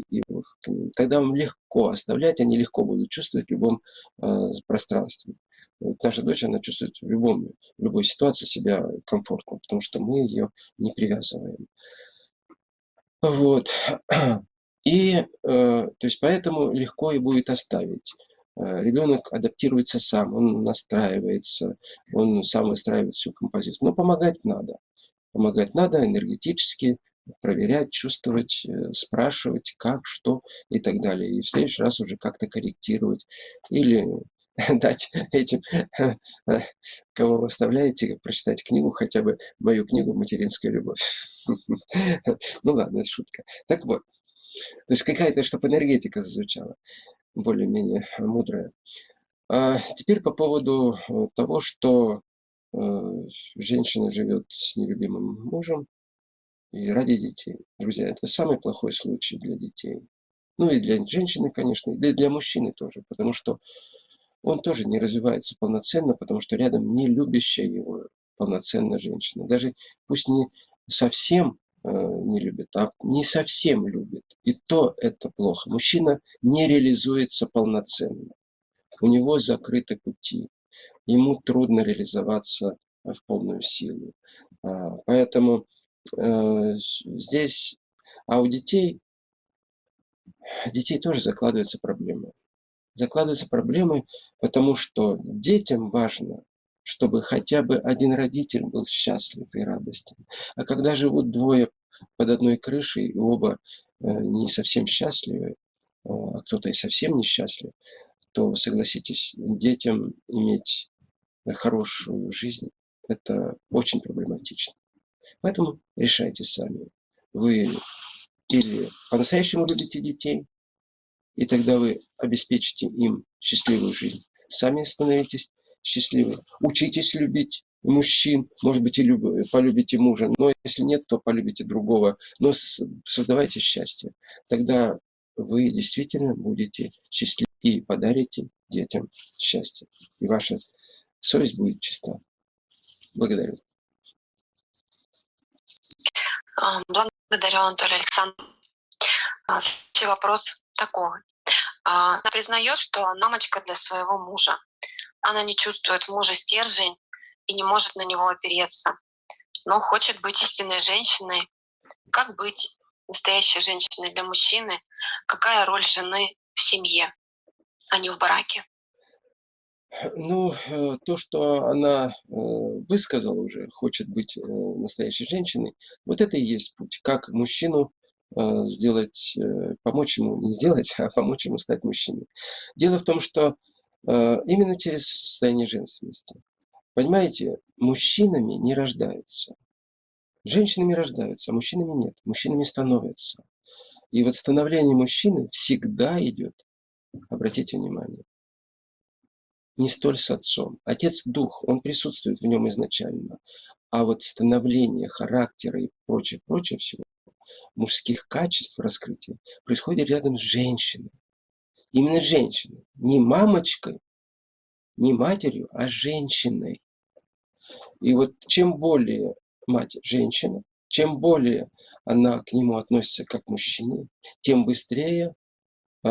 их. Тогда вам легко оставлять, они легко будут чувствовать в любом пространстве. Вот наша дочь, она чувствует в, любом, в любой ситуации себя комфортно, потому что мы ее не привязываем. Вот. И, э, то есть, поэтому легко и будет оставить. Э, ребенок адаптируется сам, он настраивается, он сам выстраивает всю композицию. Но помогать надо. Помогать надо энергетически, проверять, чувствовать, э, спрашивать, как, что и так далее. И в следующий раз уже как-то корректировать. Или дать этим, кого вы оставляете, прочитать книгу, хотя бы мою книгу «Материнская любовь». Ну ладно, это шутка. Так вот, то есть какая-то, чтобы энергетика зазвучала, более-менее мудрая. А теперь по поводу э, того, что э, женщина живет с нелюбимым мужем и ради детей. Друзья, это самый плохой случай для детей. Ну и для женщины, конечно, и для мужчины тоже, потому что он тоже не развивается полноценно, потому что рядом не любящая его полноценно женщина. Даже пусть не совсем не любит, а не совсем любит. И то это плохо. Мужчина не реализуется полноценно. У него закрыты пути. Ему трудно реализоваться в полную силу. А, поэтому э, здесь, а у детей, детей тоже закладываются проблемы закладываются проблемы, потому что детям важно, чтобы хотя бы один родитель был счастлив и радостен. А когда живут двое под одной крышей, и оба э, не совсем счастливы, э, а кто-то и совсем несчастлив, то, согласитесь, детям иметь хорошую жизнь – это очень проблематично. Поэтому решайте сами. Вы или по-настоящему любите детей, и тогда вы обеспечите им счастливую жизнь. Сами становитесь счастливы. Учитесь любить мужчин, может быть, и люб... полюбите мужа, но если нет, то полюбите другого. Но создавайте счастье. Тогда вы действительно будете счастливы и подарите детям счастье. И ваша совесть будет чиста. Благодарю. А, благодарю, Анатолий Александрович. А, вопрос такого. А, она признает, что она мамочка для своего мужа. Она не чувствует в муже стержень и не может на него опереться, но хочет быть истинной женщиной. Как быть настоящей женщиной для мужчины? Какая роль жены в семье, а не в браке? Ну, э, то, что она э, высказала уже, хочет быть э, настоящей женщиной, вот это и есть путь. Как мужчину сделать, помочь ему, не сделать, а помочь ему стать мужчиной. Дело в том, что именно через состояние женственности. Понимаете, мужчинами не рождаются. Женщинами рождаются, а мужчинами нет. Мужчинами становятся. И вот становление мужчины всегда идет, обратите внимание, не столь с отцом. Отец – дух, он присутствует в нем изначально. А вот становление характера и прочее, прочее всего мужских качеств раскрытия происходит рядом с женщиной. Именно женщиной. Не мамочкой, не матерью, а женщиной. И вот чем более мать женщина, чем более она к нему относится как мужчине, тем быстрее э,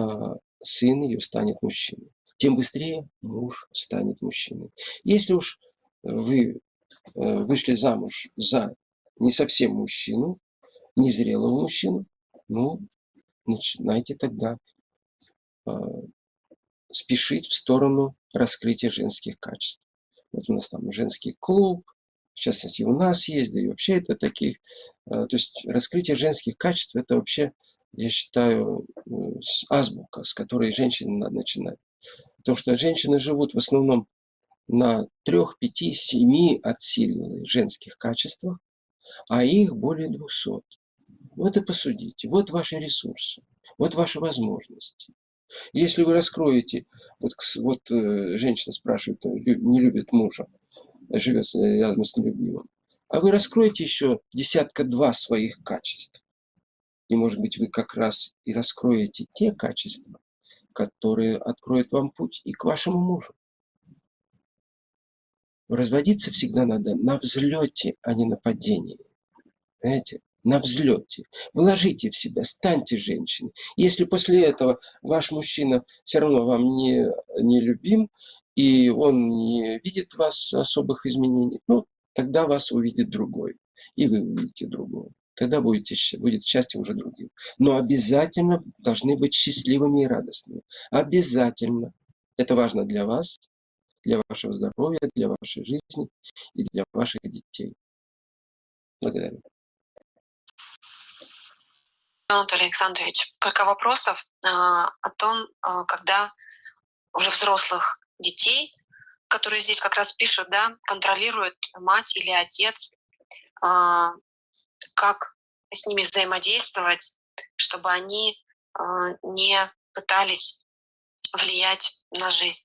сын ее станет мужчиной. Тем быстрее муж станет мужчиной. Если уж вы э, вышли замуж за не совсем мужчину, незрелого мужчину, ну, начинайте тогда э, спешить в сторону раскрытия женских качеств. Вот у нас там женский клуб, в частности, у нас есть, да и вообще это таких, э, то есть раскрытие женских качеств, это вообще, я считаю, азбука, с которой женщине надо начинать. Потому что женщины живут в основном на трех, пяти, семи отсильных женских качествах, а их более двухсот. Вот и посудите. Вот ваши ресурсы. Вот ваши возможности. Если вы раскроете, вот, вот э, женщина спрашивает, э, не любит мужа, живет рядом с нелюбимым, а вы раскроете еще десятка-два своих качеств. И, может быть, вы как раз и раскроете те качества, которые откроют вам путь и к вашему мужу. Разводиться всегда надо на взлете, а не на падении. Знаете, на взлете. Вложите в себя, станьте женщиной. Если после этого ваш мужчина все равно вам не, не любим, и он не видит вас особых изменений, ну, тогда вас увидит другой. И вы увидите другого. Тогда будете, будет счастье уже другим. Но обязательно должны быть счастливыми и радостными. Обязательно. Это важно для вас, для вашего здоровья, для вашей жизни и для ваших детей. Благодарю. Анатолий Александрович, пока вопросов э, о том, э, когда уже взрослых детей, которые здесь как раз пишут, да, контролирует мать или отец, э, как с ними взаимодействовать, чтобы они не пытались влиять на жизнь.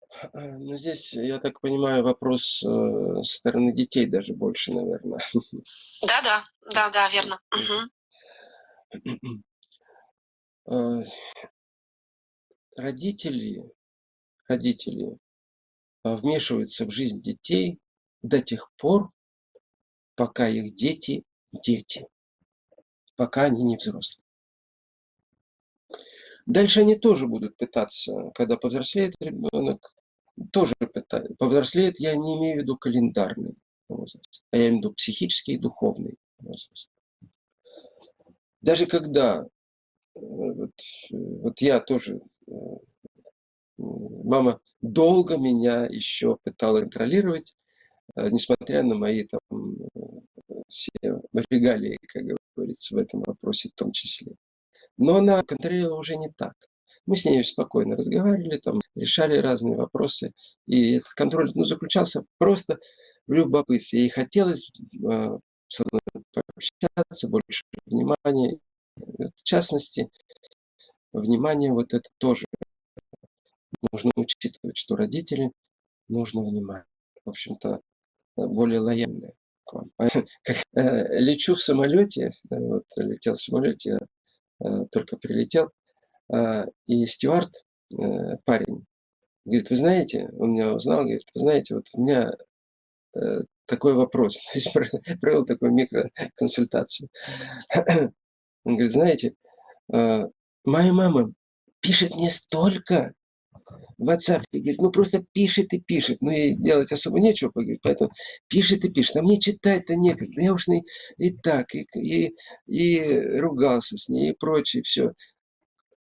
Э, ну, здесь, я так понимаю, вопрос э, стороны детей даже больше, наверное. Да, да, да, да, верно. Э, родители, родители вмешиваются в жизнь детей до тех пор, пока их дети дети, пока они не взрослые. Дальше они тоже будут пытаться, когда повзрослеет ребенок, тоже пытается. Повзрослеет, я не имею в виду календарный возраст, а я имею в виду психический и духовный возраст. Даже когда, э, вот, вот я тоже, э, мама долго меня еще пыталась контролировать, э, несмотря на мои там все регалии, как говорится, в этом вопросе в том числе. Но она контролировала уже не так. Мы с ней спокойно разговаривали, там, решали разные вопросы. И этот контроль ну, заключался просто в любопытстве. Ей хотелось э, со пообщаться, больше внимания. В частности, внимание вот это тоже нужно учитывать, что родители нужно внимание. В общем-то, более лояльные. Как, э, лечу в самолете, э, вот летел в самолете, э, только прилетел, и стюард, э, парень, говорит, вы знаете, он меня узнал, говорит, вы знаете, вот у меня э, такой вопрос, то есть провел такую микроконсультацию. Он говорит, знаете, моя мама пишет мне столько в WhatsApp, говорит, ну просто пишет и пишет, ну и делать особо нечего, говорит, поэтому пишет и пишет, а мне читать-то некогда, я уж и, и так, и, и, и ругался с ней, и прочее, все.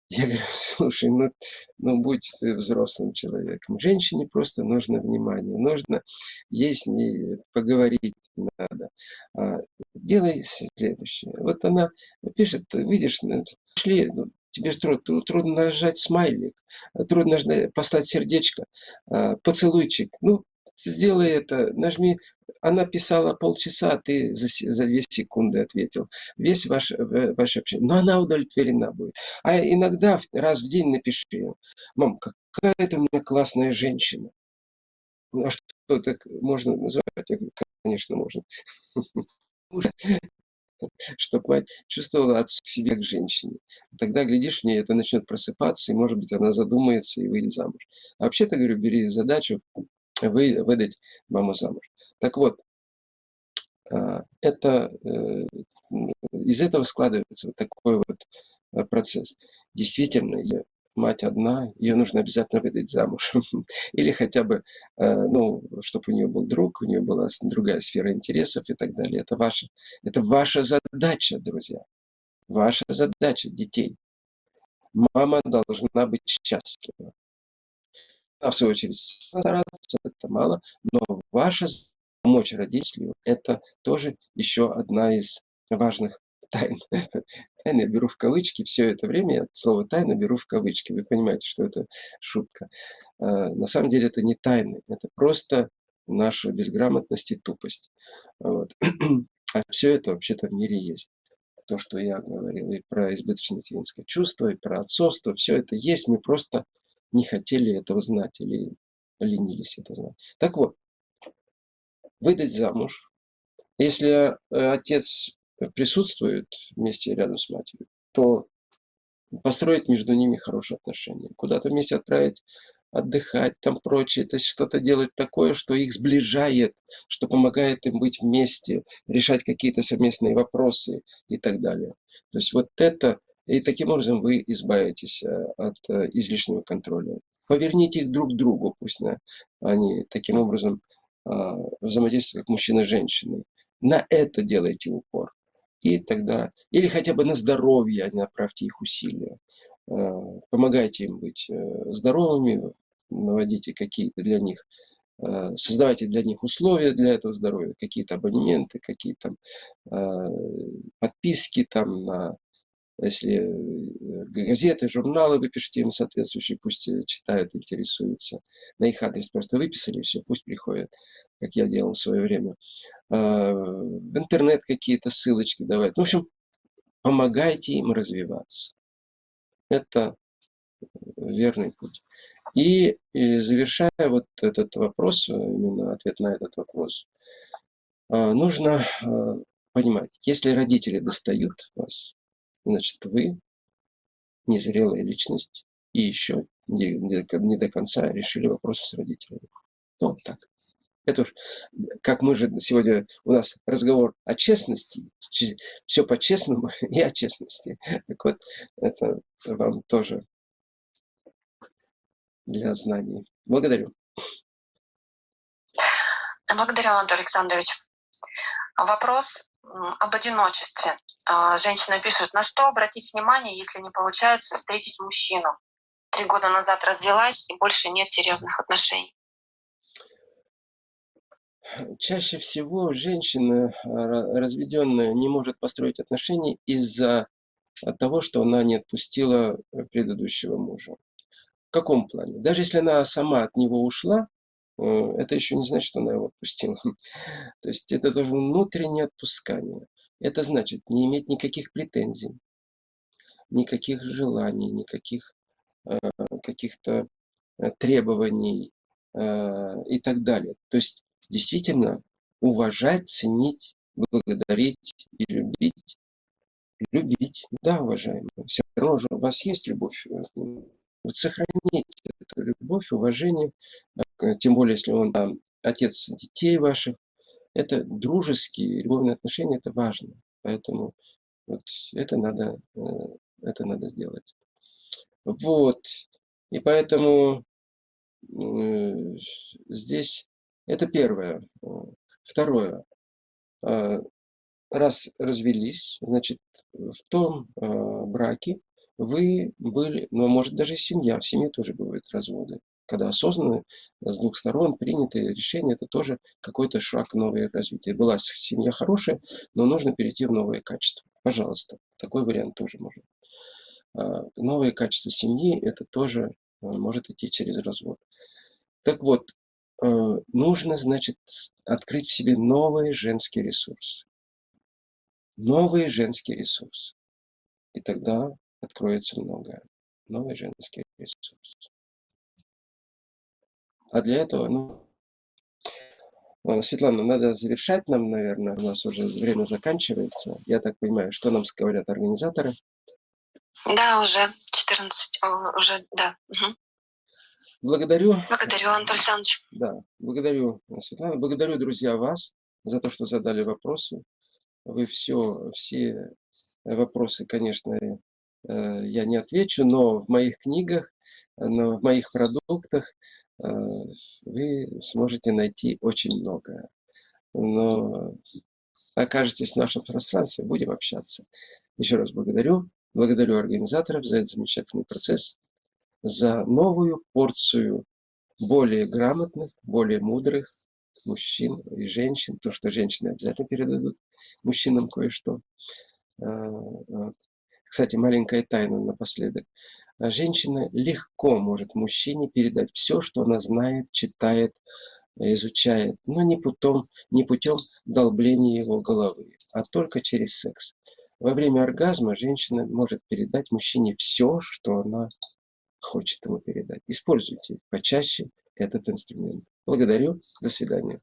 Я говорю, слушай, ну, ну будь ты взрослым человеком. Женщине просто нужно внимание, нужно ей с ней поговорить надо. А, делай следующее. Вот она пишет, видишь, ну, шли, ну, тебе же трудно, трудно нажать смайлик, трудно послать сердечко, а, поцелуйчик. Ну, сделай это, нажми. Она писала полчаса, а ты за, за две секунды ответил. Весь ваш, ваше общение. Но она удовлетворена будет. А иногда раз в день напиши Мам, какая ты у меня классная женщина. Ну, а что так можно назвать? Я говорю, конечно, можно. Чтобы мать чувствовала от себя к женщине. Тогда, глядишь, в ней это начнет просыпаться, и, может быть, она задумается и выйдет замуж. А вообще-то, говорю, бери задачу вы, выдать маму замуж. Так вот, а, это, э, из этого складывается вот такой вот э, процесс. Действительно, мать одна, ее нужно обязательно выдать замуж. Или хотя бы, э, ну, чтобы у нее был друг, у нее была другая сфера интересов и так далее. Это ваша, это ваша задача, друзья. Ваша задача детей. Мама должна быть счастлива а в свою очередь стараться, это мало, но ваша помочь родителю – это тоже еще одна из важных тайн. Тайны я беру в кавычки, все это время я слово тайна беру в кавычки. Вы понимаете, что это шутка. А, на самом деле это не тайны, это просто наша безграмотность и тупость. Вот. А все это вообще-то в мире есть. То, что я говорил, и про избыточное материнское чувство, и про отцовство, все это есть. Мы просто не хотели этого знать или ленились это знать. Так вот, выдать замуж. Если э, отец присутствует вместе рядом с матерью, то построить между ними хорошие отношения. Куда-то вместе отправить отдыхать, там прочее, то есть что-то делать такое, что их сближает, что помогает им быть вместе, решать какие-то совместные вопросы и так далее. То есть вот это, и таким образом вы избавитесь э, от э, излишнего контроля. Поверните их друг к другу, пусть на, они таким образом а, взаимодействуют как мужчина и женщина. На это делайте упор. И тогда, или хотя бы на здоровье направьте их усилия. А, помогайте им быть э, здоровыми, наводите какие-то для них, создавайте для них условия для этого здоровья, какие-то абонементы, какие-то а, подписки там на если э, газеты, журналы вы пишите им соответствующие, пусть э, читают, интересуются. На их адрес просто выписали, все, пусть приходят, как я делал в свое время. В интернет какие-то ссылочки давать. В общем, помогайте им развиваться. Это верный путь. И, и завершая вот этот вопрос, именно ответ на этот вопрос, а, нужно а, понимать, если родители достают вас, значит вы незрелая личность и еще не, не до конца решили вопросы с родителями. Ну, вот так. Это уж, как мы же сегодня, у нас разговор о честности, все по-честному и о честности. Так вот, это вам тоже для знаний. Благодарю. Благодарю, Анатолий Александрович. Вопрос об одиночестве. А, женщина пишет, на что обратить внимание, если не получается встретить мужчину? Три года назад развелась и больше нет серьезных отношений. Чаще всего женщина а, разведенная не может построить отношения из-за того, что она не отпустила предыдущего мужа каком плане? Даже если она сама от него ушла, это еще не значит, что она его отпустила. То есть это тоже внутреннее отпускание. Это значит не иметь никаких претензий, никаких желаний, никаких э, каких-то э, требований и так далее. То есть действительно уважать, ценить, благодарить и любить. Любить, да, уважаемые. Все равно же у вас есть любовь вот сохранить эту любовь, уважение, э, тем более, если он там, отец детей ваших, это дружеские, любовные отношения, это важно. Поэтому вот это надо, э, это надо сделать. Вот. И поэтому э, здесь это первое. Второе. Раз развелись, значит, в том браке вы были, ну, может, даже семья, в семье тоже бывают разводы. Когда осознанно с двух сторон приняты решения, это тоже какой-то шаг новое развитие. Была семья хорошая, но нужно перейти в новое качество. Пожалуйста, такой вариант тоже можно. А, новое качество семьи, это тоже а, может идти через развод. Так вот, а, нужно, значит, открыть в себе новые женские ресурсы. Новые женские ресурсы. И тогда откроется многое. Новый женский ресурс. А для этого, ну, э, Светлана, надо завершать нам, наверное, у нас уже время заканчивается. Я так понимаю, что нам говорят организаторы? Да, уже 14, уже, да. Угу. Благодарю. Благодарю, Антон Александрович. Да, благодарю, Светлана. Благодарю, друзья, вас за то, что задали вопросы. Вы все, все вопросы, конечно, Э, я не отвечу, но в моих книгах, но в моих продуктах э, вы сможете найти очень многое. Но окажетесь в нашем пространстве, будем общаться. Еще раз благодарю. Благодарю организаторов за этот замечательный процесс, за новую порцию более грамотных, более мудрых мужчин и женщин. То, что женщины обязательно передадут мужчинам кое-что. Э, кстати, маленькая тайна напоследок. Женщина легко может мужчине передать все, что она знает, читает, изучает, но не путем, не путем долбления его головы, а только через секс. Во время оргазма женщина может передать мужчине все, что она хочет ему передать. Используйте почаще этот инструмент. Благодарю. До свидания.